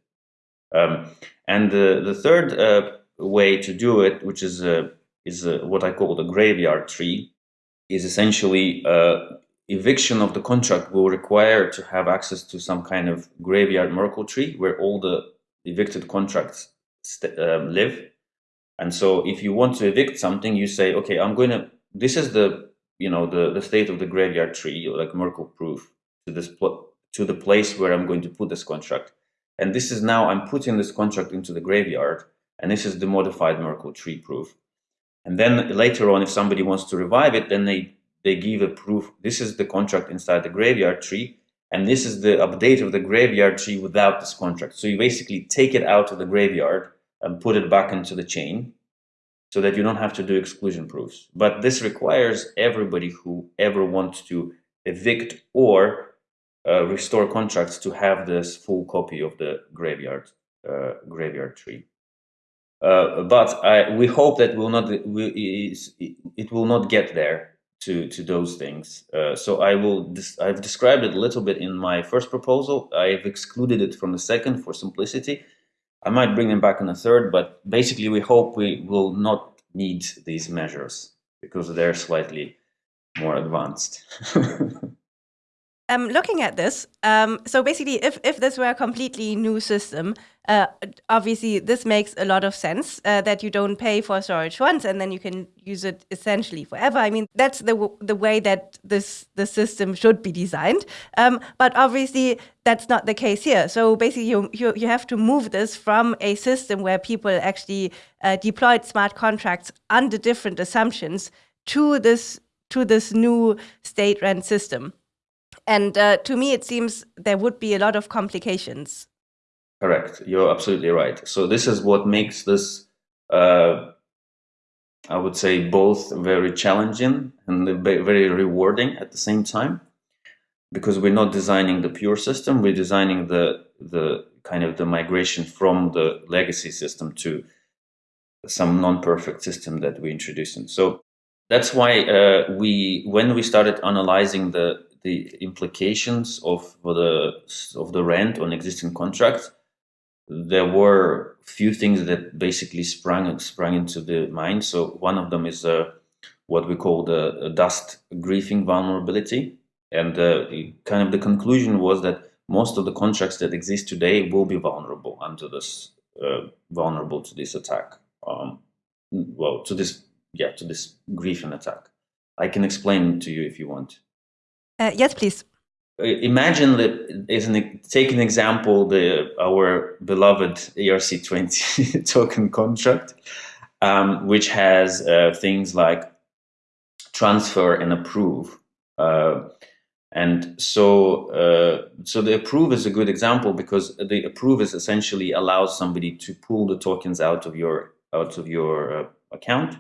Um, and the the third uh, way to do it, which is uh, is uh, what I call the graveyard tree, is essentially uh, eviction of the contract will require to have access to some kind of graveyard Merkle tree where all the evicted contracts um, live. And so if you want to evict something, you say, okay, I'm going to, this is the, you know, the, the state of the graveyard tree, like Merkle proof to this, to the place where I'm going to put this contract. And this is now, I'm putting this contract into the graveyard, and this is the modified Merkle tree proof. And then later on, if somebody wants to revive it, then they, they give a proof. This is the contract inside the graveyard tree, and this is the update of the graveyard tree without this contract. So you basically take it out of the graveyard and put it back into the chain so that you don't have to do exclusion proofs. But this requires everybody who ever wants to evict or uh, restore contracts to have this full copy of the graveyard uh, graveyard tree. Uh, but I, we hope that will not we, it will not get there to to those things. Uh, so I will I've described it a little bit in my first proposal. I've excluded it from the second for simplicity. I might bring them back in the third, but basically we hope we will not need these measures because they're slightly more advanced. <laughs> um, looking at this, um, so basically, if, if this were a completely new system, uh, obviously this makes a lot of sense uh, that you don't pay for storage once and then you can use it essentially forever. I mean, that's the the way that this the system should be designed. Um, but obviously, that's not the case here. So basically, you you, you have to move this from a system where people actually uh, deployed smart contracts under different assumptions to this to this new state rent system. And uh, to me, it seems there would be a lot of complications. Correct. You're absolutely right. So this is what makes this, uh, I would say, both very challenging and very rewarding at the same time, because we're not designing the pure system. We're designing the the kind of the migration from the legacy system to some non-perfect system that we introduced. In. So that's why uh, we, when we started analyzing the the implications of the of the rent on existing contracts, there were few things that basically sprang sprang into the mind. So one of them is uh, what we call the dust griefing vulnerability, and uh, kind of the conclusion was that most of the contracts that exist today will be vulnerable under this uh, vulnerable to this attack. Um, well, to this yeah to this griefing attack. I can explain to you if you want. Uh, yes, please. Uh, imagine that, as an, take an example, the our beloved ERC20 <laughs> token contract, um, which has uh, things like transfer and approve. Uh, and so, uh, so the approve is a good example because the approve is essentially allows somebody to pull the tokens out of your out of your uh, account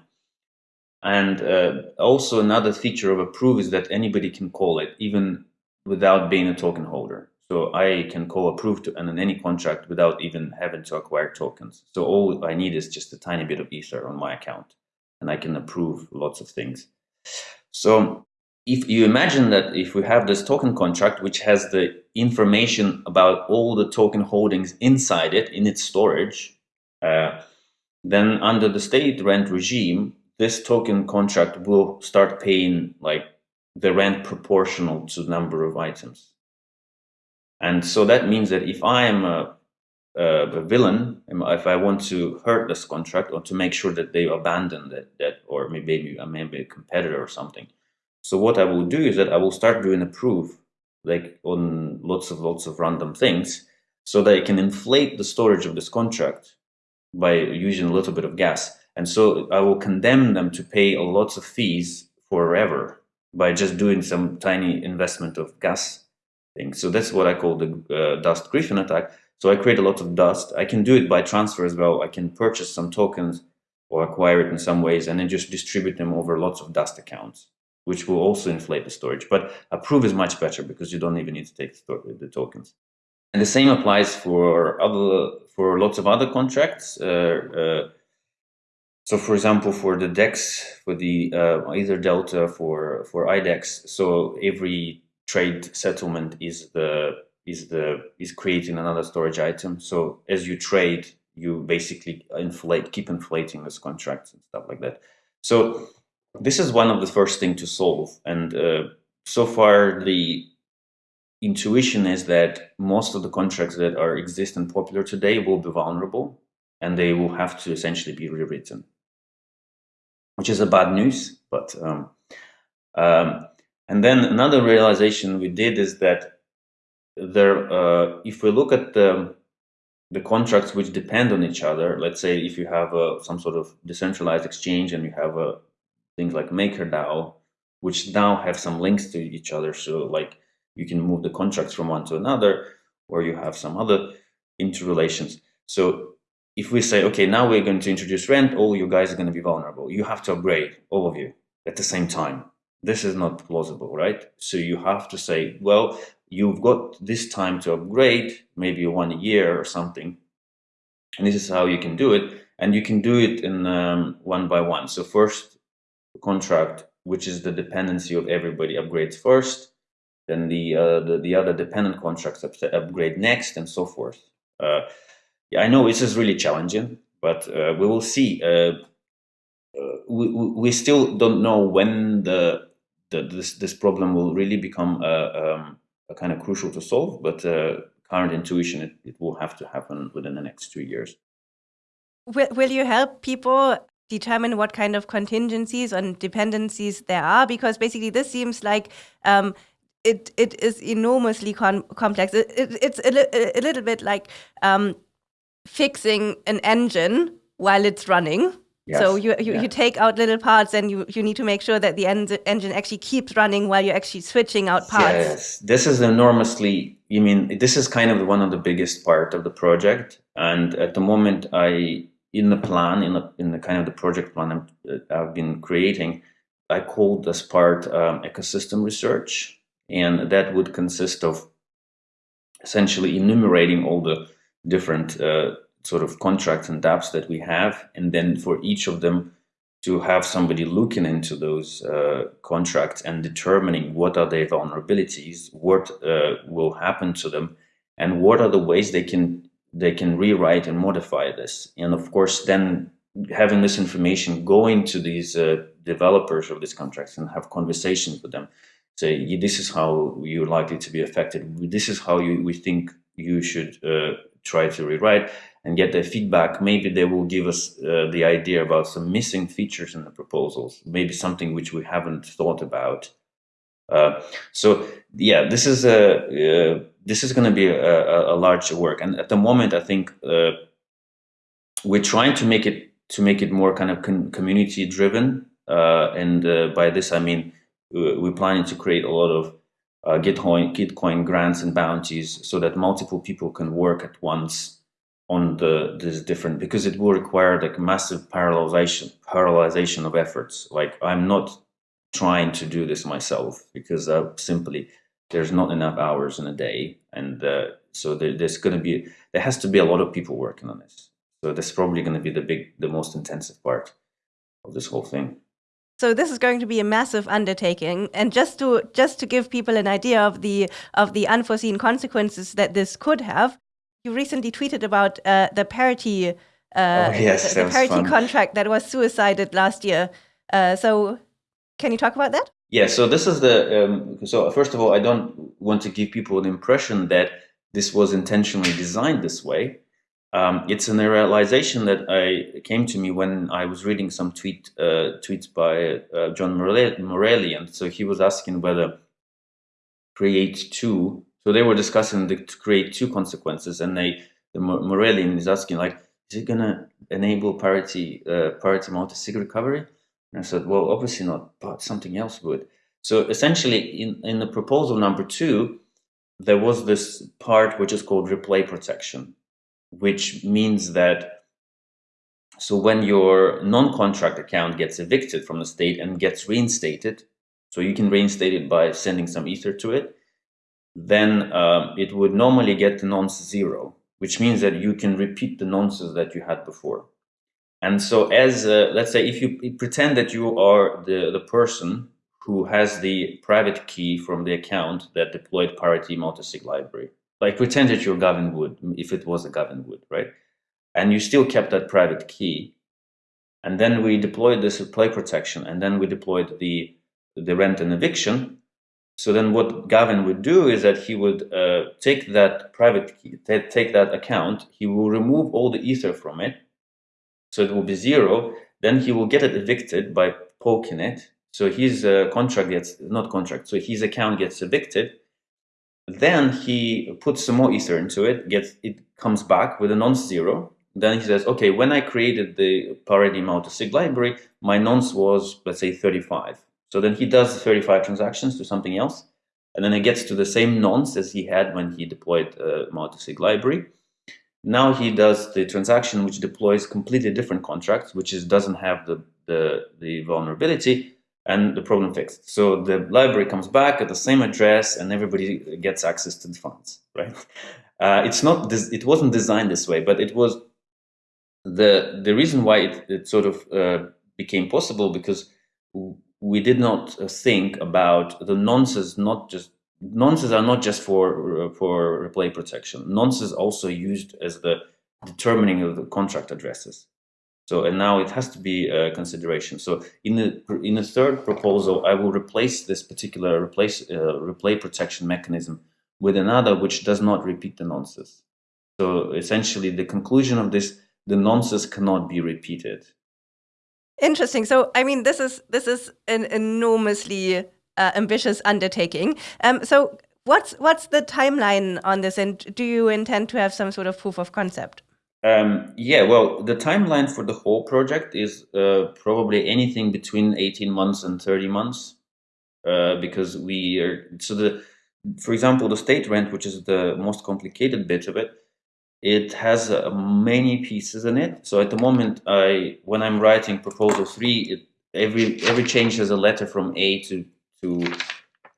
and uh, also another feature of approve is that anybody can call it even without being a token holder. So I can call approve to and any contract without even having to acquire tokens. So all I need is just a tiny bit of ether on my account and I can approve lots of things. So if you imagine that if we have this token contract, which has the information about all the token holdings inside it in its storage, uh, then under the state rent regime, this token contract will start paying like the rent proportional to the number of items. And so that means that if I am a, a, villain, um, if I want to hurt this contract or to make sure that they abandon that, that or maybe uh, maybe a competitor or something. So what I will do is that I will start doing approve like on lots of lots of random things so that I can inflate the storage of this contract by using a little bit of gas and so I will condemn them to pay a lots of fees forever by just doing some tiny investment of gas thing. So that's what I call the uh, dust griefing attack. So I create a lot of dust. I can do it by transfer as well. I can purchase some tokens or acquire it in some ways and then just distribute them over lots of dust accounts, which will also inflate the storage. But approve is much better because you don't even need to take the tokens. And the same applies for other for lots of other contracts. Uh, uh, so for example, for the DEX, for the uh, EtherDelta for for IDEX, so every trade settlement is the is the is creating another storage item. So as you trade, you basically inflate, keep inflating those contracts and stuff like that. So this is one of the first thing to solve. And uh, so far, the intuition is that most of the contracts that are exist and popular today will be vulnerable, and they will have to essentially be rewritten, which is a bad news. But um, um, and then another realization we did is that there, uh, if we look at the the contracts which depend on each other, let's say if you have some sort of decentralized exchange and you have things like MakerDAO, which now have some links to each other. So like you can move the contracts from one to another, or you have some other interrelations. So if we say, okay, now we're going to introduce rent, all you guys are going to be vulnerable. You have to upgrade, all of you, at the same time. This is not plausible, right? So you have to say, well, you've got this time to upgrade, maybe one year or something. And this is how you can do it. And you can do it in um, one by one. So first contract, which is the dependency of everybody upgrades first, then the, uh, the, the, other dependent contracts upgrade next and so forth. Uh, I know this is really challenging, but uh, we will see. Uh, uh, we, we still don't know when the, the this, this problem will really become uh, um, kind of crucial to solve, but uh, current intuition, it, it will have to happen within the next two years. Will, will you help people determine what kind of contingencies and dependencies there are? Because basically this seems like um, it it is enormously complex. It, it, it's a, li a, little bit like um, fixing an engine while it's running. Yes. So you you, yeah. you, take out little parts and you, you need to make sure that the en engine actually keeps running while you're actually switching out parts. Yes, this is enormously, you mean, this is kind of one of the biggest part of the project. And at the moment, I, in the plan, in the, in the kind of the project plan i have uh, been creating, I called this part um, ecosystem research. And that would consist of essentially enumerating all the different uh, sort of contracts and dApps that we have, and then for each of them to have somebody looking into those uh, contracts and determining what are their vulnerabilities, what uh, will happen to them, and what are the ways they can they can rewrite and modify this. And of course, then having this information going to these uh, developers of these contracts and have conversations with them, say this is how you're likely to be affected. This is how you, we think you should uh, try to rewrite and get their feedback. Maybe they will give us uh, the idea about some missing features in the proposals, maybe something which we haven't thought about. Uh, so yeah, this is a uh, this is going to be a, a, large work, and at the moment, I think uh, we're trying to make it to make it more kind of community driven, uh, and uh, by this I mean we're planning to create a lot of Gitcoin, Gitcoin grants and bounties so that multiple people can work at once on the this different because it will require like massive parallelization parallelization of efforts. Like i'm not trying to do this myself because uh, simply there's not enough hours in a day and uh, so there, there's going to be there has to be a lot of people working on this. So that's probably going to be the big the most intensive part of this whole thing so this is going to be a massive undertaking and just to just to give people an idea of the of the unforeseen consequences that this could have you recently tweeted about uh, the parity, uh, oh, yes, the, the parity fun. contract that was suicided last year. Uh, so, can you talk about that? Yeah. So this is the. Um, so first of all, I don't want to give people an impression that this was intentionally designed this way. Um, it's an realization that I came to me when I was reading some tweet uh, tweets by uh, John Morelli, and so he was asking whether Create Two so they were discussing the, to create two consequences, and they the Morellian is asking like, is it gonna enable parity uh, parity multi-sig recovery? And I said, well, obviously not, but something else would. So essentially, in in the proposal number two, there was this part which is called replay protection, which means that so when your non-contract account gets evicted from the state and gets reinstated, so you can reinstate it by sending some ether to it then uh, it would normally get the nonce zero, which means that you can repeat the nonces that you had before. And so, as uh, let's say, if you pretend that you are the, the person who has the private key from the account that deployed parity multisig library, like pretend that you're Gavin Wood, if it was a Gavin Wood, right? And you still kept that private key. And then we deployed this play protection, and then we deployed the the rent and eviction. So then what Gavin would do is that he would uh, take that private key, take that account, he will remove all the ether from it, so it will be zero. Then he will get it evicted by poking it. So his uh, contract gets, not contract, so his account gets evicted. Then he puts some more ether into it, gets it comes back with a nonce-zero. Then he says, okay, when I created the parity multisig library, my nonce was, let's say, 35. So then he does 35 transactions to something else. And then it gets to the same nonce as he had when he deployed uh, multisig library. Now he does the transaction which deploys completely different contracts, which is doesn't have the, the, the vulnerability and the problem fixed. So the library comes back at the same address and everybody gets access to the funds, right? <laughs> Uh, it's not, it wasn't designed this way, but it was the, the reason why it, it sort of uh, became possible because we did not uh, think about the nonces, not just nonces are not just for uh, for replay protection. Nonces also used as the determining of the contract addresses. So and now it has to be a consideration. So in the in the third proposal, I will replace this particular replace uh, replay protection mechanism with another which does not repeat the nonces. So essentially, the conclusion of this, the nonces cannot be repeated. Interesting. So, I mean, this is this is an enormously uh, ambitious undertaking. Um, so, what's what's the timeline on this, and do you intend to have some sort of proof of concept? Um, yeah, well, the timeline for the whole project is uh, probably anything between 18 months and 30 months, uh, because we are so the, for example, the state rent, which is the most complicated bit of it, it has uh, many pieces in it. So at the moment, I when I'm writing proposal three, it, every every change has a letter from A to to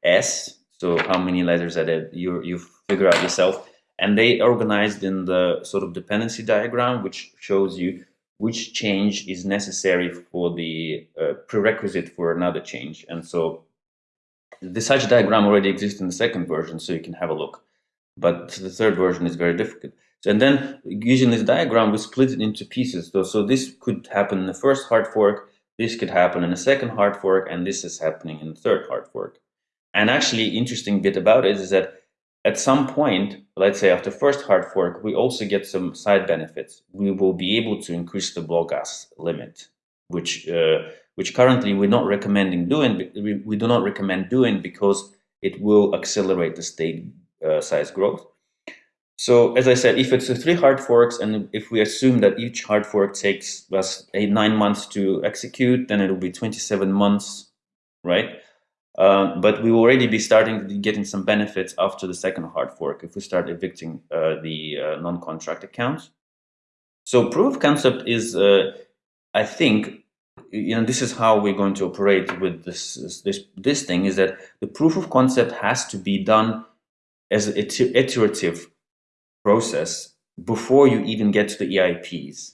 S. So how many letters are there? You you figure out yourself. And they organized in the sort of dependency diagram, which shows you which change is necessary for the uh, prerequisite for another change. And so the such diagram already exists in the second version, so you can have a look. But the third version is very difficult. And then using this diagram, we split it into pieces. So, so this could happen in the first hard fork, this could happen in the second hard fork, and this is happening in the third hard fork. And actually, interesting bit about it is that at some point, let's say after first hard fork, we also get some side benefits. We will be able to increase the block gas limit, which uh, which currently we're not recommending doing. We, do not recommend doing because it will accelerate the state uh, size growth. So as I said, if it's three hard forks, and if we assume that each hard fork takes us eight, nine months to execute, then it'll be 27 months, right? Uh, but we will already be starting to getting some benefits after the second hard fork if we start evicting uh, the uh, non-contract accounts. So proof of concept is, uh, I think, you know, this is how we're going to operate with this, this, this thing is that the proof of concept has to be done as an iterative process before you even get to the EIPs.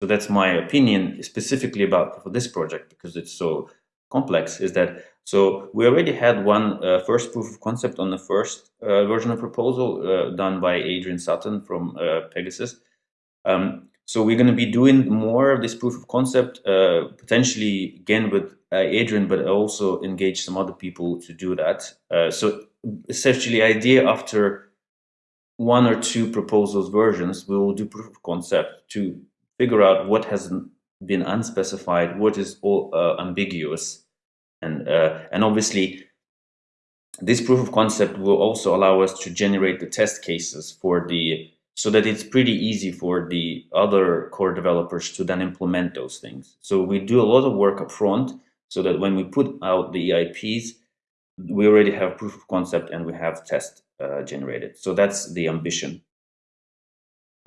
So that's my opinion specifically about for this project because it's so complex is that so we already had one uh, first proof of concept on the first uh, version of proposal uh, done by Adrian Sutton from uh, PegaSys. Um, so we're going to be doing more of this proof of concept, uh, potentially again with Adrian, but also engage some other people to do that. so essentially idea after one or two proposals versions, we will do proof of concept to figure out what has been unspecified, what is all, uh, ambiguous, and uh, and obviously this proof of concept will also allow us to generate the test cases for the so that it's pretty easy for the other core developers to then implement those things. So we do a lot of work up front so that when we put out the EIPs, we already have proof of concept and we have test uh, generated. So that's the ambition.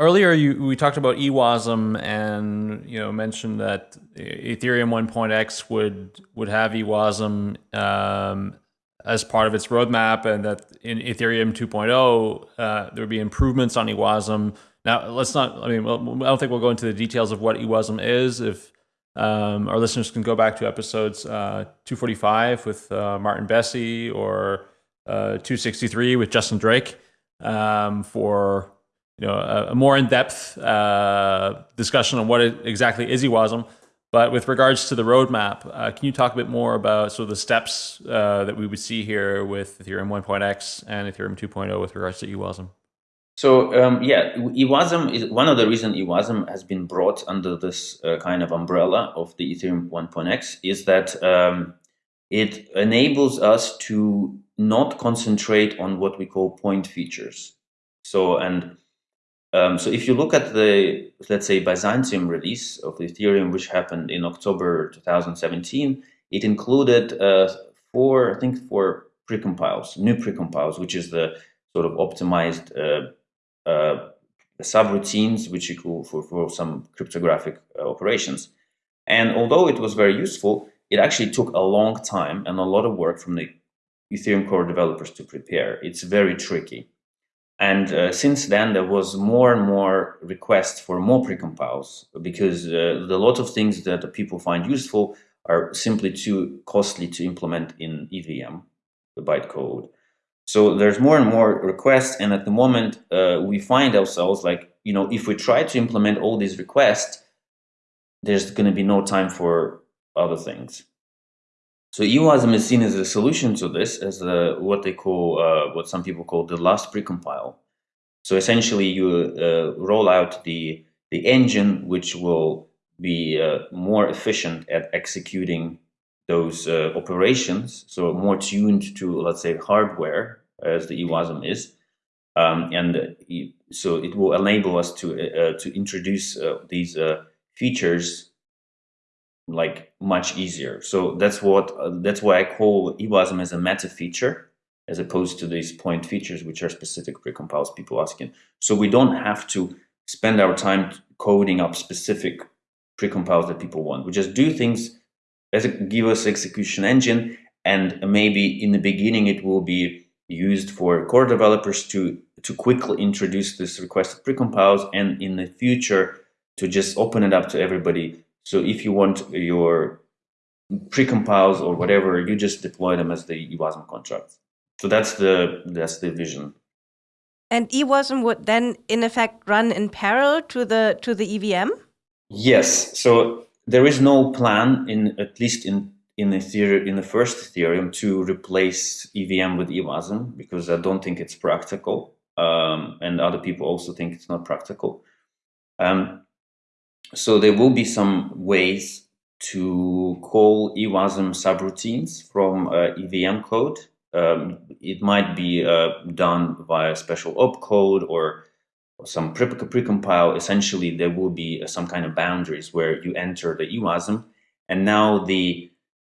Earlier, you, we talked about EWASM and you know mentioned that Ethereum 1.x would would have EWASM um, as part of its roadmap, and that in Ethereum 2.0 uh, there would be improvements on EWASM Now, let's not. I mean, I don't think we'll go into the details of what EWASM is. If um, our listeners can go back to episodes uh, 245 with uh, Martin Becze or uh, 263 with Justin Drake um, for you know a, a more in-depth uh, discussion on what exactly is EWASM. But with regards to the roadmap, uh, can you talk a bit more about sort of the steps uh, that we would see here with Ethereum 1.x and Ethereum 2.0 with regards to EWASM? So um, yeah, EWASM is one of the reasons EWASM has been brought under this uh, kind of umbrella of the Ethereum 1.x is that um, it enables us to not concentrate on what we call point features. So and um, so if you look at the, let's say, Byzantium release of Ethereum, which happened in October 2017, it included uh, four, I think, four precompiles, new precompiles, which is the sort of optimized uh, uh, subroutines, which you call for, for some cryptographic uh, operations. And although it was very useful, it actually took a long time and a lot of work from the Ethereum core developers to prepare. It's very tricky. And uh, since then, there was more and more requests for more precompiles because uh, the lot of things that people find useful are simply too costly to implement in EVM, the bytecode. So there's more and more requests, and at the moment, uh, we find ourselves like, you know, if we try to implement all these requests, there's going to be no time for other things. So EWASM is seen as a solution to this, as the, what they call, uh, what some people call the last precompile. So essentially, you uh, roll out the the engine, which will be uh, more efficient at executing those uh, operations. So more tuned to, let's say, hardware, as the EWASM is, um, and so it will enable us to uh, to introduce uh, these features like much easier. So that's what uh, that's why I call EWASM as a meta feature as opposed to these point features which are specific precompiles people asking. So we don't have to spend our time coding up specific precompiles that people want. We just do things as a give us execution engine and maybe in the beginning it will be used for core developers to to quickly introduce this requested precompiles and in the future to just open it up to everybody so if you want your precompiles or whatever, you just deploy them as the EWASM contracts. So that's the that's the vision. And EWASM would then, in effect, run in parallel to the to the EVM. Yes. So there is no plan in at least in in Ethereum in the first Ethereum to replace EVM with EWASM because I don't think it's practical, um, and other people also think it's not practical. Um, so there will be some ways to call EWASM subroutines from uh, EVM code. Um, it might be uh, done via special opcode or, or some pre precompile. Essentially, there will be uh, some kind of boundaries where you enter the EWASM, and now the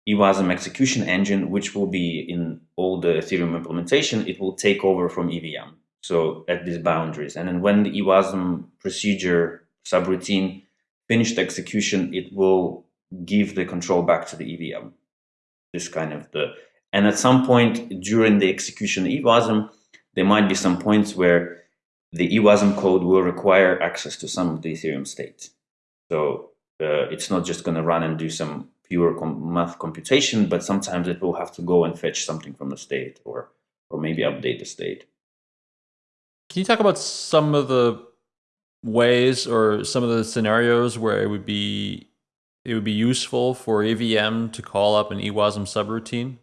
EWASM execution engine, which will be in all the Ethereum implementation, it will take over from EVM. So at these boundaries, and then when the EWASM procedure subroutine finished execution, it will give the control back to the EVM. This kind of the, and at some point during the execution of EWASM, there might be some points where the EWASM code will require access to some of the Ethereum state. So uh, it's not just going to run and do some pure com math computation, but sometimes it will have to go and fetch something from the state or, or maybe update the state. Can you talk about some of the ways or some of the scenarios where it would be it would be useful for EVM to call up an EWASM subroutine?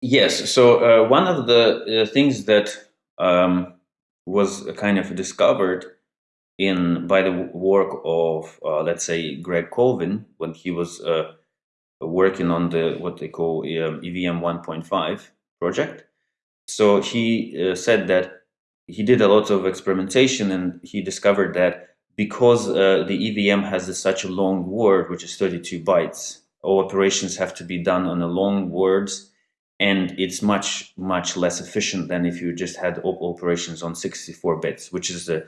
Yes. So uh, one of the uh, things that um, was kind of discovered in by the work of uh, let's say Greg Colvin when he was uh, working on the what they call um, EVM 1.5 project. So he uh, said that he did a lot of experimentation and he discovered that because uh, the EVM has such a long word, which is 32 bytes, all operations have to be done on a long words and it's much, much less efficient than if you just had operations on 64 bits, which is uh,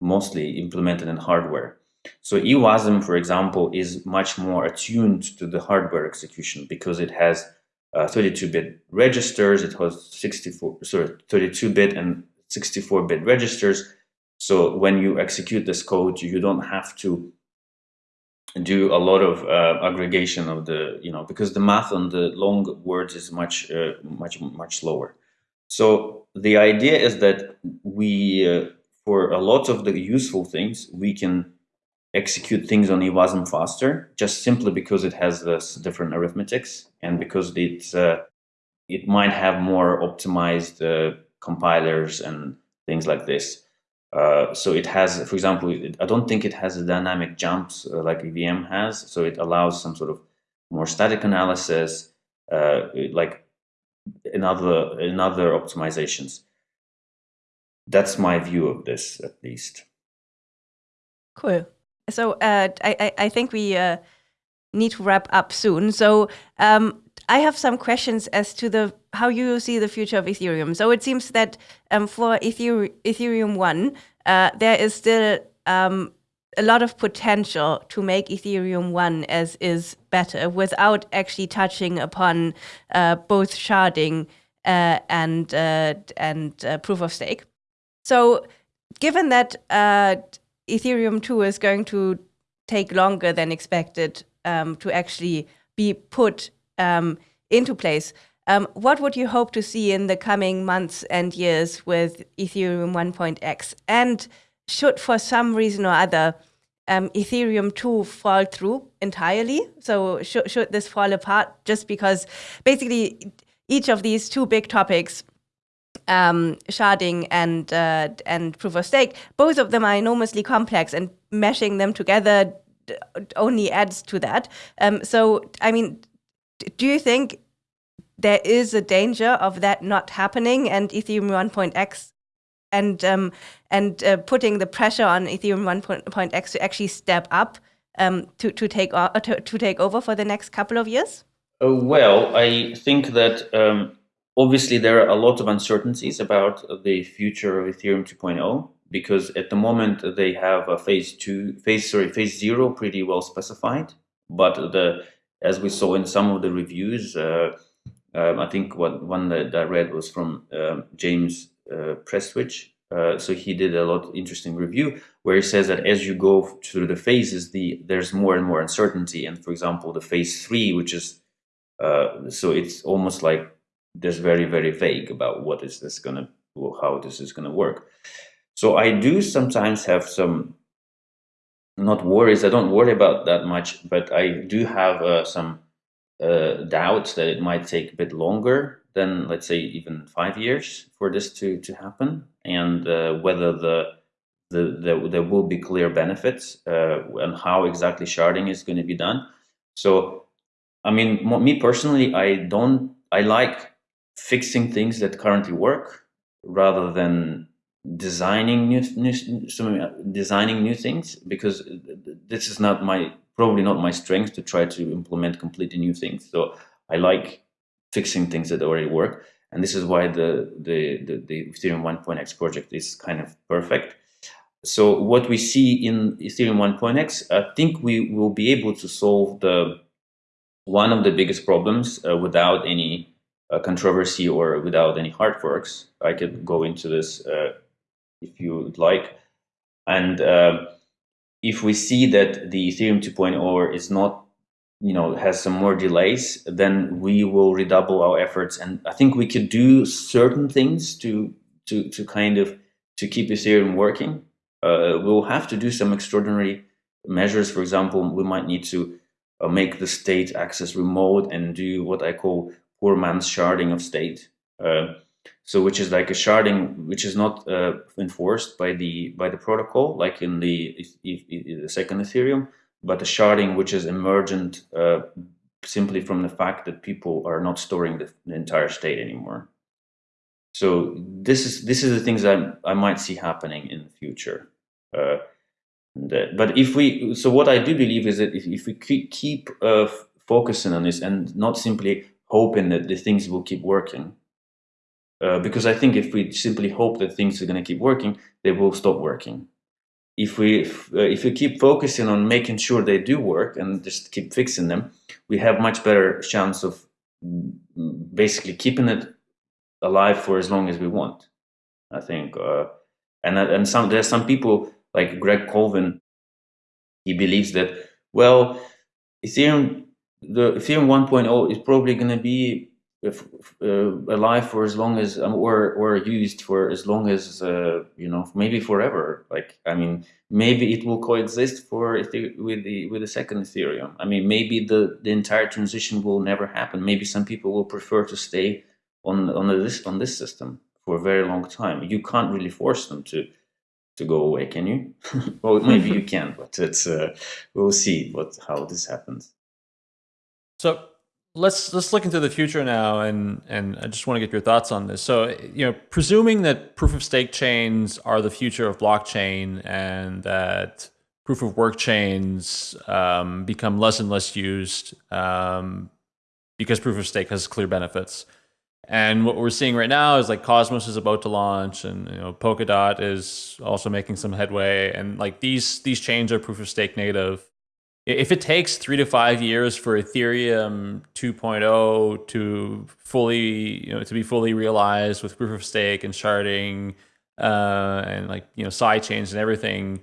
mostly implemented in hardware. So EWASM, for example, is much more attuned to the hardware execution because it has 32-bit uh, registers, it has 64, sorry, 32-bit and 64-bit registers. So when you execute this code, you don't have to do a lot of uh, aggregation of the, you know, because the math on the long words is much, uh, much, much slower. So the idea is that we, uh, for a lot of the useful things, we can execute things on eWASM faster, just simply because it has this different arithmetics and because it's, uh, it might have more optimized uh, compilers and things like this. Uh, so it has, for example, it, I don't think it has a dynamic jumps uh, like EVM has. So it allows some sort of more static analysis, uh, like in other, in other optimizations. That's my view of this, at least. Cool. So uh, I, I think we uh, need to wrap up soon. So um, I have some questions as to the how you see the future of Ethereum. So it seems that um, for Ether Ethereum one, uh, there is still um, a lot of potential to make Ethereum one as is better without actually touching upon uh, both sharding uh, and uh, and uh, proof of stake. So given that uh, Ethereum two is going to take longer than expected um, to actually be put um, into place. Um, what would you hope to see in the coming months and years with Ethereum 1.x? And should, for some reason or other, um, Ethereum 2 fall through entirely? So sh should this fall apart just because basically each of these two big topics um, sharding and uh, and proof of stake, both of them are enormously complex, and meshing them together only adds to that. Um, so, I mean, do you think there is a danger of that not happening and Ethereum 1.x and um, and uh, putting the pressure on Ethereum 1.x to actually step up um, to to take to, to, take over for the next couple of years? Uh, well, I think that um, obviously there are a lot of uncertainties about the future of Ethereum 2.0 because at the moment they have a phase two, phase sorry, phase zero pretty well specified, but the as we saw in some of the reviews, uh, um, I think what one that I read was from um, James uh, Prestwich. Uh, so he did a lot interesting review where he says that as you go through the phases, the there's more and more uncertainty. And for example, the phase three, which is so it's almost like there's very very vague about what is this gonna how this is gonna work. So I do sometimes have some not worries. I don't worry about that much, but I do have uh, some uh, doubts that it might take a bit longer than, let's say, even five years for this to to happen, and uh, whether the, the, the there will be clear benefits uh, and how exactly sharding is going to be done. So, I mean, me personally, I don't. I like fixing things that currently work rather than designing new, new designing new things because this is not my probably not my strength to try to implement completely new things. So i like fixing things that already work. And this is why the the the, the ethereum 1.x project is kind of perfect. So what we see in ethereum 1.x i think we will be able to solve the one of the biggest problems uh, without any uh, controversy or without any hard forks. I could go into this uh, if you would like. And uh, if we see that the Ethereum 2.0 is not, you know, has some more delays, then we will redouble our efforts. And I think we could do certain things to to to kind of to keep Ethereum working. Uh, we'll have to do some extraordinary measures. For example, we might need to uh, make the state access remote and do what I call poor man's sharding of state. Uh, so which is like a sharding which is not uh, enforced by the by the protocol like in the, the second ethereum but a sharding which is emergent uh, simply from the fact that people are not storing the, the, entire state anymore. So this is this is the things that i might see happening in the future uh, but if we so what i do believe is that if, if we keep uh, focusing on this and not simply hoping that the things will keep working uh, because I think if we simply hope that things are going to keep working, they will stop working. If we if, uh, if we keep focusing on making sure they do work and just keep fixing them, we have much better chance of basically keeping it alive for as long as we want. I think, uh, And and some there's some people like Greg Colvin. He believes that well, Ethereum the Ethereum 1.0 is probably going to be uh, alive for as long as um, or or used for as long as uh, you know maybe forever. Like i mean maybe it will coexist for with the with the second ethereum. I mean maybe the the entire transition will never happen. Maybe some people will prefer to stay on on this on this system for a very long time. You can't really force them to to go away can you? <laughs> Well maybe you <laughs> can but it's uh, we'll see what how this happens. So let's let's look into the future now and and I just want to get your thoughts on this. So, you know, presuming that proof of stake chains are the future of blockchain and that proof of work chains um, become less and less used um, because proof of stake has clear benefits. And what we're seeing right now is like Cosmos is about to launch, and you know Polkadot is also making some headway, and like these these chains are proof of stake native if it takes three to five years for Ethereum 2.0 to fully, you know, to be fully realized with proof of stake and sharding, uh, and like you know side chains and everything,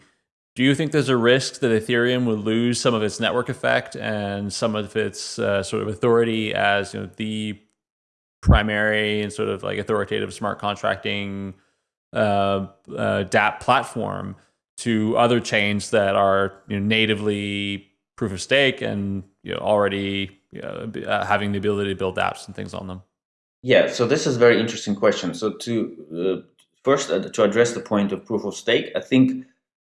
do you think there's a risk that Ethereum would lose some of its network effect and some of its uh, sort of authority as you know the primary and sort of like authoritative smart contracting uh, uh, platform to other chains that are you know, natively proof of stake and you know, already you know, uh, having the ability to build apps and things on them? Yeah, so this is a very interesting question. So to uh, first uh, to address the point of proof of stake, I think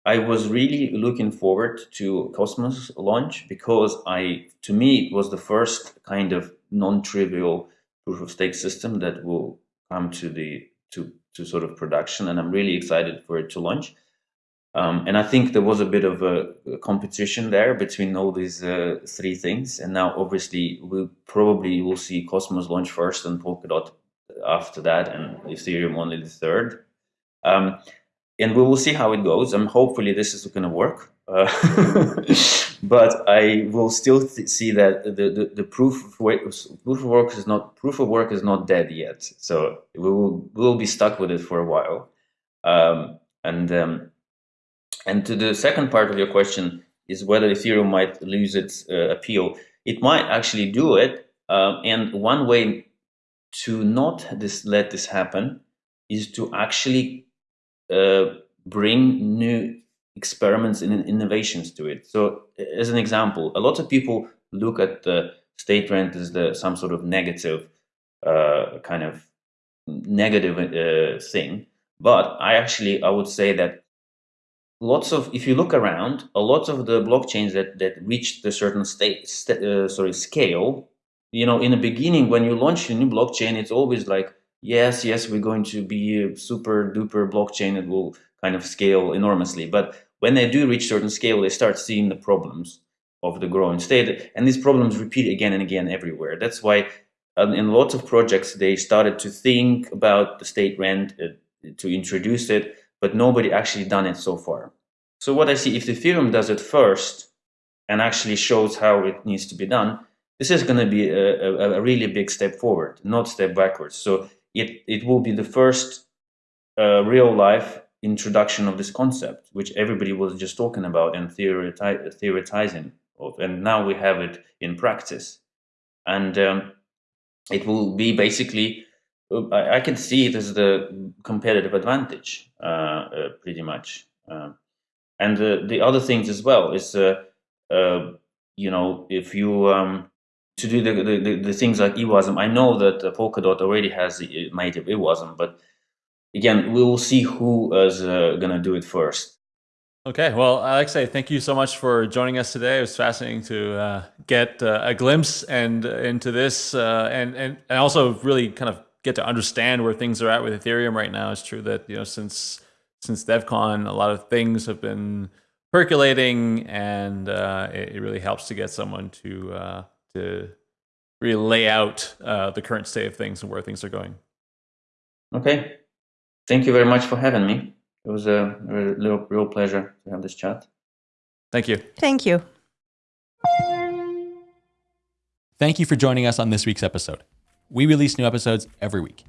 I was really looking forward to Cosmos launch because I, to me, it was the first kind of non-trivial proof of stake system that will come to the to to sort of production, and I'm really excited for it to launch. Um, and I think there was a bit of a, a competition there between all these uh, three things. And now, obviously, we probably will see Cosmos launch first and Polkadot after that, and Ethereum only the third. Um, and we will see how it goes. And hopefully, this is going to work. Uh, <laughs> but I will still see that the, the, the proof of work, proof of work is not proof of work is not dead yet. So we will we will be stuck with it for a while. Um, and um, and to the second part of your question is whether Ethereum might lose its uh, appeal. It might actually do it. Um, and one way to not this, let this happen is to actually uh, bring new experiments and innovations to it. So as an example, a lot of people look at the state rent as the some sort of negative uh, kind of negative uh, thing. But I actually, I would say that lots of if you look around a lot of the blockchains that that reached a certain state st uh, sorry scale you know in the beginning when you launch a new blockchain it's always like yes yes we're going to be a super duper blockchain that will kind of scale enormously. But when they do reach certain scale they start seeing the problems of the growing state and these problems repeat again and again everywhere. That's why um, in lots of projects they started to think about the state rent uh, to introduce it but nobody actually done it so far. So what I see, if the Ethereum does it first and actually shows how it needs to be done, this is going to be a, a, a, really big step forward, not step backwards. So it, it will be the first uh, real life introduction of this concept, which everybody was just talking about and theoreti theoretizing of. And now we have it in practice. And um, it will be basically I, I can see it as the competitive advantage, uh, uh, pretty much. Um, and the other things as well is, uh, you know, if you um, to do the, the, the, things like EWASM, I know that Polkadot already has native EWASM, but again, we will see who is uh, going to do it first. Okay, well, Alexey, thank you so much for joining us today. It was fascinating to uh, get uh, a glimpse and into this, and, and and also really kind of get to understand where things are at with Ethereum right now. It's true that you know since since Devcon, a lot of things have been percolating, and uh, it, it, really helps to get someone to uh, to really lay out uh, the current state of things and where things are going. Okay, thank you very much for having me. It was a real, real pleasure to have this chat. Thank you. Thank you. Thank you for joining us on this week's episode. We release new episodes every week.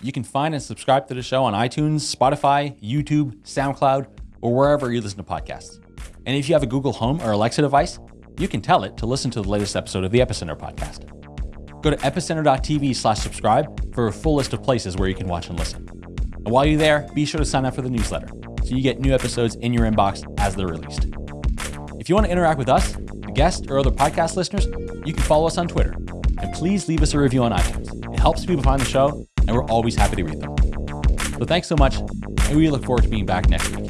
You can find and subscribe to the show on iTunes, Spotify, YouTube, SoundCloud, or wherever you listen to podcasts. And if you have a Google Home or Alexa device, you can tell it to listen to the latest episode of the Epicenter podcast. Go to epicenter.tv slash subscribe for a full list of places where you can watch and listen. And while you're there, be sure to sign up for the newsletter so you get new episodes in your inbox as they're released. If you want to interact with us, the guests, or other podcast listeners, you can follow us on Twitter. And please leave us a review on iTunes. It helps people find the show, and we're always happy to read them. So thanks so much, and we look forward to being back next week.